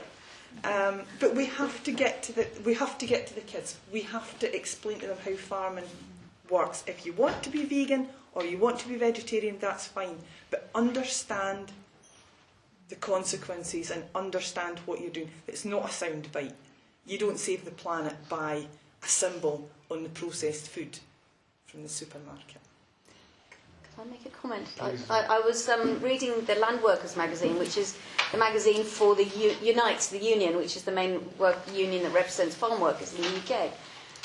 Um, but we have to get to the we have to get to the kids. We have to explain to them how farming works. If you want to be vegan or you want to be vegetarian, that's fine. But understand the consequences and understand what you're doing. It's not a sound bite. You don't save the planet by a symbol on the processed food from the supermarket. Can I make a comment? I, I, I was um, reading the Land Workers magazine, which is the magazine for the U- Unite, the union, which is the main work union that represents farm workers in the UK.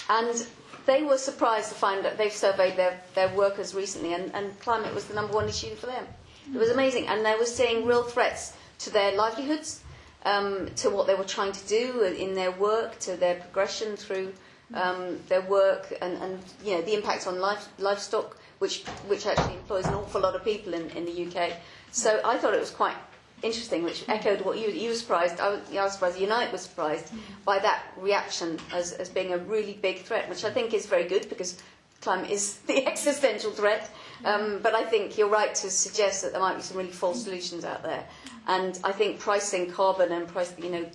And they were surprised to find that they've surveyed their, their workers recently, and, and climate was the number one issue for them. It was amazing, and they were seeing real threats to their livelihoods, um, to what they were trying to do in their work, to their progression through um, their work, and, and you know the impact on life, livestock, which which actually employs an awful lot of people in, in the UK. So I thought it was quite interesting, which echoed what you you were surprised. I was, I was surprised. Unite was surprised by that reaction as as being a really big threat, which I think is very good because climate is the existential threat. Um, but I think you're right to suggest that there might be some really false solutions out there. And I think pricing carbon and price, you know,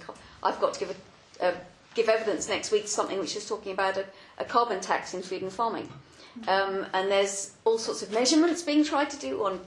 I've got to give a, a give evidence next week to something which is talking about a, a carbon tax in food and farming. Um, and there's all sorts of measurements being tried to do on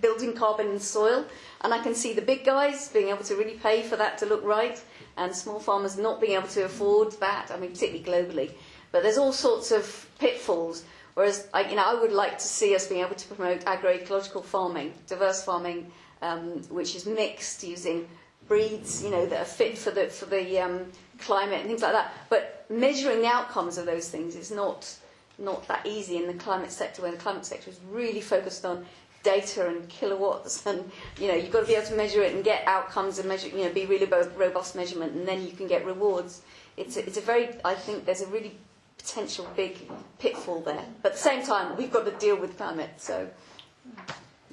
building carbon in soil. And I can see the big guys being able to really pay for that to look right, and small farmers not being able to afford that, I mean, particularly globally. But there's all sorts of pitfalls. Whereas, I, you know, I would like to see us being able to promote agroecological farming, diverse farming, um, which is mixed using breeds, you know, that are fit for the for the um, climate and things like that. But measuring the outcomes of those things is not not that easy in the climate sector, where the climate sector is really focused on data and kilowatts, and you know you've got to be able to measure it and get outcomes and measure, you know, be really bo- robust measurement, and then you can get rewards. It's a, it's a very, I think there's a really potential big pitfall there. But at the same time, we've got to deal with climate, so.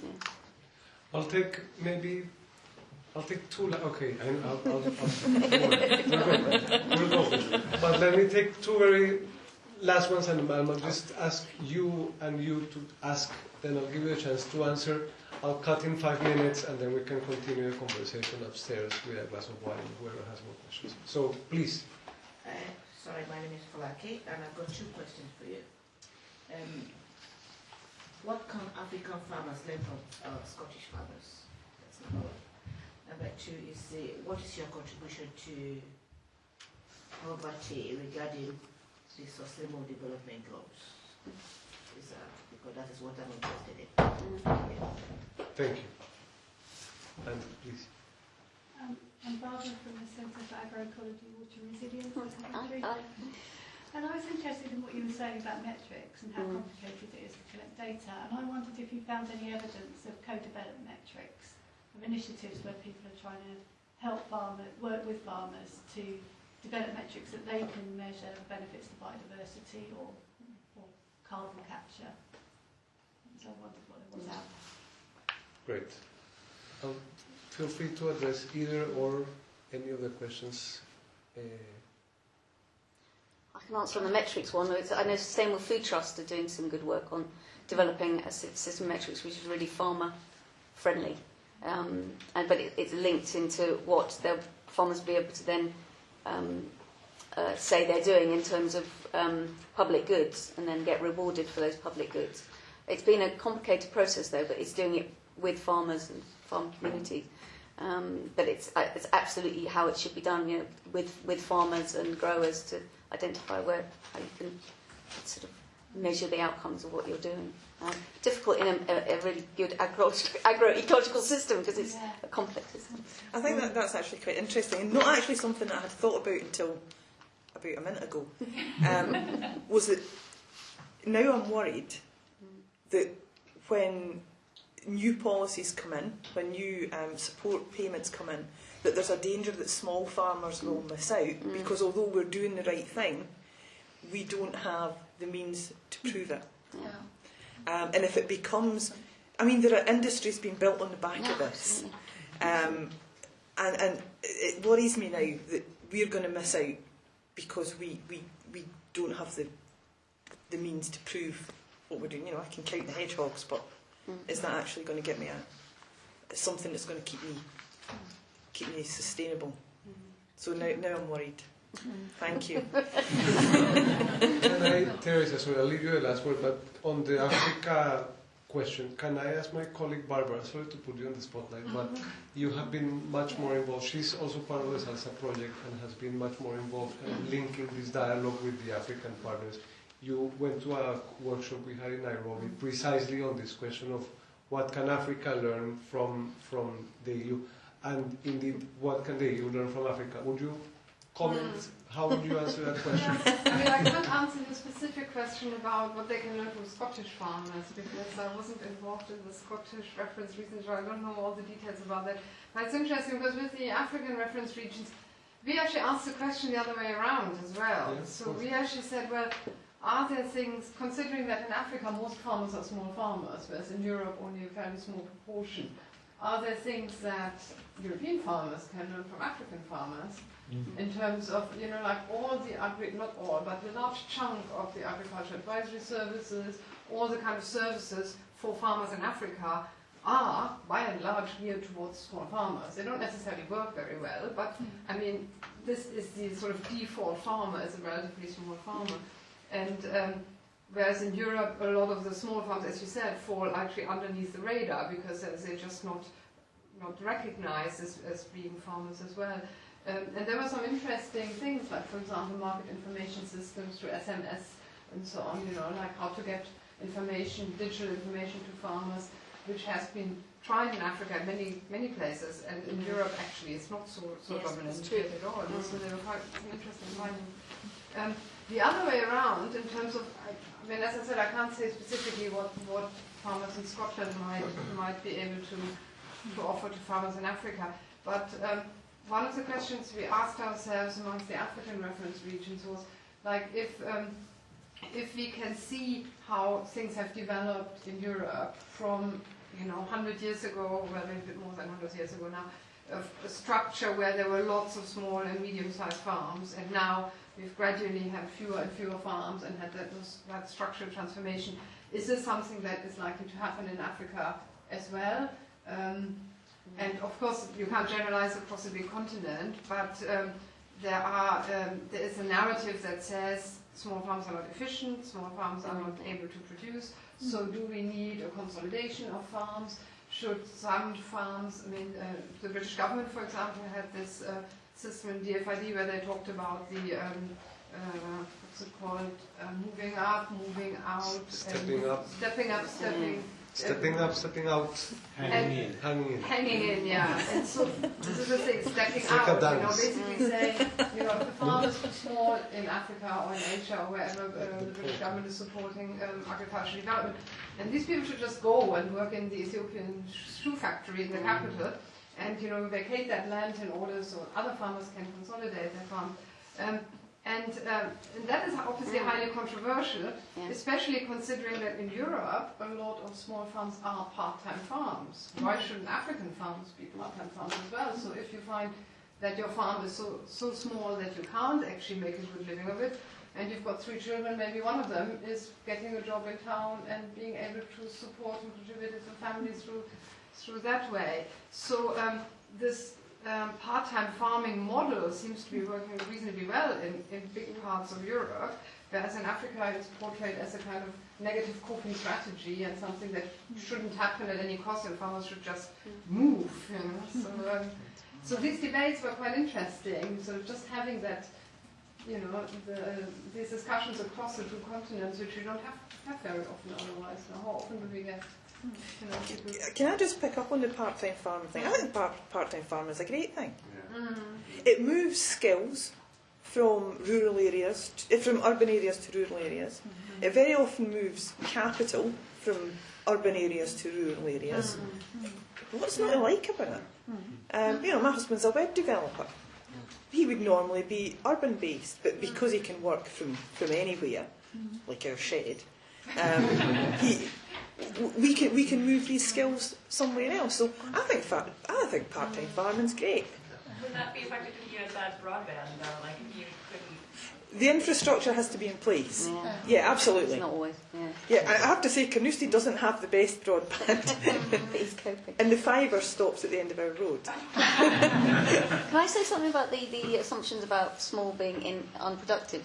Yeah. I'll take maybe. I'll take two. La- okay, I, I'll, I'll, I'll, we'll go. We'll go. But let me take two very last ones, and I'll just ask you and you to ask. Then I'll give you a chance to answer. I'll cut in five minutes, and then we can continue the conversation upstairs with a glass of wine. Whoever has more questions. So please. Uh, sorry, my name is Falaki, and I've got two questions for you. Um, what can African farmers learn from uh, Scottish farmers? That's number one. Number two is uh, what is your contribution to poverty regarding the sustainable development goals? Is, because that is what I'm interested in. Yeah. Thank you. And please. Um, I'm Barbara from the Centre for Agroecology, Water Resilience. at And I was interested in what you were saying about metrics and how Mm. complicated it is to collect data. And I wondered if you found any evidence of co-developed metrics, of initiatives where people are trying to help farmers, work with farmers to develop metrics that they can measure the benefits to biodiversity or, or carbon capture. So I wondered what it was out there. Great. Um, feel free to address either or any of the questions. Uh, I can answer on the metrics one. It's, I know Sustainable Food Trust are doing some good work on developing a system of metrics which is really farmer friendly. Um, and, but it, it's linked into what the farmers will be able to then um, uh, say they're doing in terms of um, public goods and then get rewarded for those public goods. It's been a complicated process though, but it's doing it with farmers and farm communities. Um, but it's, uh, it's absolutely how it should be done, you know, with, with farmers and growers to identify where how you can sort of measure the outcomes of what you're doing. Um, difficult in a, a, a really good agro agroecological system because it's a complex system. I think that that's actually quite interesting, and not actually something that I had thought about until about a minute ago. Um, was that now I'm worried that when new policies come in, when new um, support payments come in, that there's a danger that small farmers will miss out Mm. because although we're doing the right thing, we don't have the means to prove it. Yeah. Um, and if it becomes, I mean, there are industries being built on the back of this. Um, and, and it worries me now that we're going to miss out because we, we, we don't have the, the means to prove what we're doing. You know, I can count the hedgehogs, but mm-hmm. is that actually going to get me a, something that's going to keep me keep me sustainable? Mm-hmm. So now, now I'm worried. Mm-hmm. Thank you. Can I, Teresa, sorry, I'll leave you the last word, but on the Africa question, can I ask my colleague Barbara, sorry to put you on the spotlight, but you have been much more involved. She's also part of the Salsa project and has been much more involved in linking this dialogue with the African partners. You went to a workshop we had in Nairobi precisely on this question of what can Africa learn from, from the EU, and indeed, what can the EU learn from Africa? Would you comment? Hmm. How would you answer that question? I mean, I can't answer the specific question about what they can learn from Scottish farmers because I wasn't involved in the Scottish reference regions, so I don't know all the details about that. But it's interesting because with the African reference regions, we actually asked the question the other way around as well. Yes, so we actually said, well, are there things, considering that in Africa most farmers are small farmers, whereas in Europe only a fairly small proportion, are there things that European farmers can learn from African farmers? Mm-hmm. in terms of, you know, like all the agri, not all, but the large chunk of the agriculture advisory services, all the kind of services for farmers in Africa are, by and large, geared towards small farmers. They don't necessarily work very well, but mm. I mean, this is the sort of default farmer is a relatively small farmer. And um, whereas in Europe, a lot of the small farms, as you said, fall actually underneath the radar because they're just not not recognized as, as being farmers as well. Um, and there were some interesting things, like for example, market information systems through SMS and so on. You know, like how to get information, digital information to farmers, which has been tried in Africa in many many places, and in Europe actually it's not so so Yes, dominant that's true. yet at all. So there were quite some interesting findings. Um, the other way around, in terms of, I, mean, as I said, I can't say specifically what, what farmers in Scotland might, might be able to, to offer to farmers in Africa. But um, one of the questions we asked ourselves amongst the African reference regions was, like, if, um, if we can see how things have developed in Europe from, you know, 100 years ago, well, a bit more than 100 years ago now, of a structure where there were lots of small and medium-sized farms, and now we've gradually had fewer and fewer farms and had that, that structural transformation. Is this something that is likely to happen in Africa as well? Um, and of course, you can't generalize across a big continent, but um, there are um, there is a narrative that says small farms are not efficient, small farms are not able to produce. So, do we need a consolidation of farms? Should some farms, I mean, uh, the British government, for example, had this uh, system in DFID where they talked about the um, uh, what's it called, uh, moving up, moving out, Stepping and up. stepping up, stepping. Stepping up, stepping out, Hanging in. hanging in. Hanging in, yeah. And so this is the thing, stepping It's like out, you know, basically saying, you know, if the farm is too small in Africa or in Asia or wherever uh, the British government is supporting um, agricultural development, and these people should just go and work in the Ethiopian shoe factory in the capital and, you know, vacate that land in order so other farmers can consolidate their farm. Um, and, um, and that is obviously highly controversial, Yeah. especially considering that in Europe a lot of small farms are part-time farms. Why shouldn't African farms be part-time farms as well? So if you find that your farm is so, so small that you can't actually make a good living of it, and you've got three children, maybe one of them is getting a job in town and being able to support and contribute to the family through, through that way. So um, this um, part-time farming model seems to be working reasonably well in, in big parts of Europe, whereas in Africa it's portrayed as a kind of negative coping strategy and something that shouldn't happen at any cost and farmers should just move. You know? so, um, so these debates were quite interesting. So just having that, you know, the, these discussions across the two continents, which we don't have, have very often otherwise. How often do we get? You know, people Can I just pick up on the part-time farm thing? I think part, part-time farm is a great thing. Mm. It moves skills from rural areas, to, from urban areas to rural areas. Mm-hmm. It very often moves capital from urban areas to rural areas. Mm-hmm. What's not to like about it? Um, you know, my husband's a web developer. He would normally be urban based, but because he can work from, from anywhere, like our shed, um, he, w- we can we can move these skills somewhere else. So I think fa- I think part time farming's great. Would that be effective if you had bad broadband though? Like if you couldn't. The infrastructure has to be in place. Yeah. Yeah, absolutely. It's not always, yeah. Yeah, I I have to say, Carnoustie doesn't have the best broadband, But he's coping. and the fibre stops at the end of our road. Can I say something about the, the assumptions about small being in, unproductive?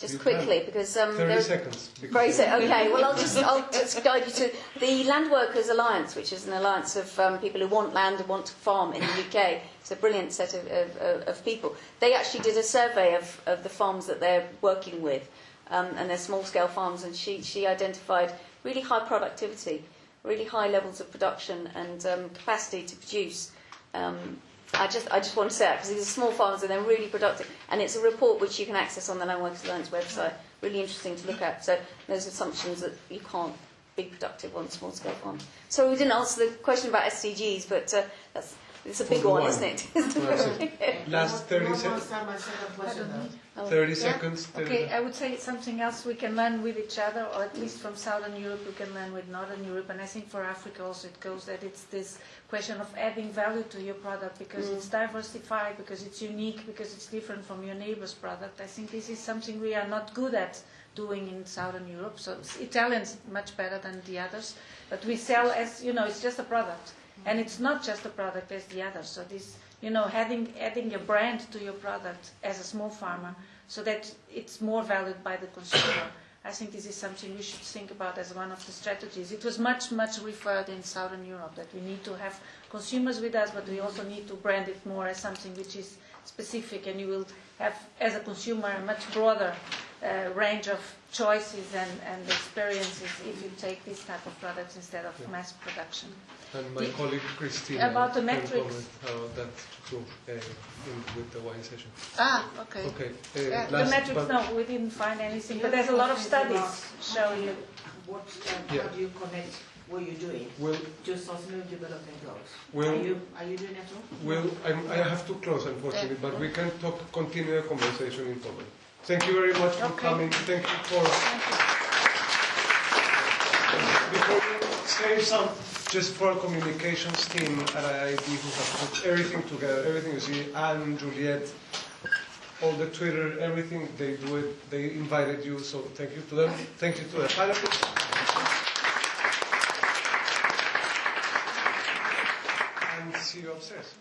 Just You quickly, because um, 30 there- seconds. because- Very so. Okay. Well, I'll just I'll just guide you to the Land Workers Alliance, which is an alliance of um, people who want land and want to farm in the UK. It's a brilliant set of, of, of, of people. They actually did a survey of, of the farms that they're working with, um, and they're small scale farms, and she she identified really high productivity, really high levels of production and um, capacity to produce. Um, I just, I just want to say that because these are small farms and they're really productive. And it's a report which you can access on the Land Workers Alliance website. Really interesting to look at. So those assumptions that you can't be productive on small scale farms. So we didn't answer the question about SDGs, but uh, that's it's a big one, one. isn't it? Last 30 seconds. understand my second question now? Oh. 30 Yeah. seconds. 30 Okay, I would say it's something else we can learn with each other, or at least from Southern Europe, we can learn with Northern Europe. And I think for Africa also it goes that it's this question of adding value to your product because mm. it's diversified, because it's unique, because it's different from your neighbor's product. I think this is something we are not good at doing in Southern Europe. So Italians much better than the others, but we sell as you know, it's just a product, and it's not just a product as the others. So this, you know, adding adding your brand to your product as a small farmer, so that it's more valued by the consumer. I think this is something we should think about as one of the strategies. It was much, much referred in Southern Europe that we need to have consumers with us, but we also need to brand it more as something which is specific, and you will have, as a consumer, a much broader uh, range of choices and, and experiences if you take this type of products instead of Yeah. mass production. And my The- colleague Christina About the metrics. comment about that too uh, in, with the wine session. Ah, okay. Okay. Uh, Yeah, the metrics, no, we didn't find anything, but there's a lot of studies question showing about it. What, uh, Yeah. how do you connect what you're doing Well, to sustainable development goals? Well- are you are you doing that too? well, I'm, I have to close unfortunately, but we can talk, continue the conversation in common. Thank you very much for Okay. coming. Thank you for. Before we say some, just for communications team at IIT who have put everything together, everything you see, Anne, Juliet, all the Twitter, everything, they do it, they invited you, so thank you to them. Thank you to the. And see you upstairs.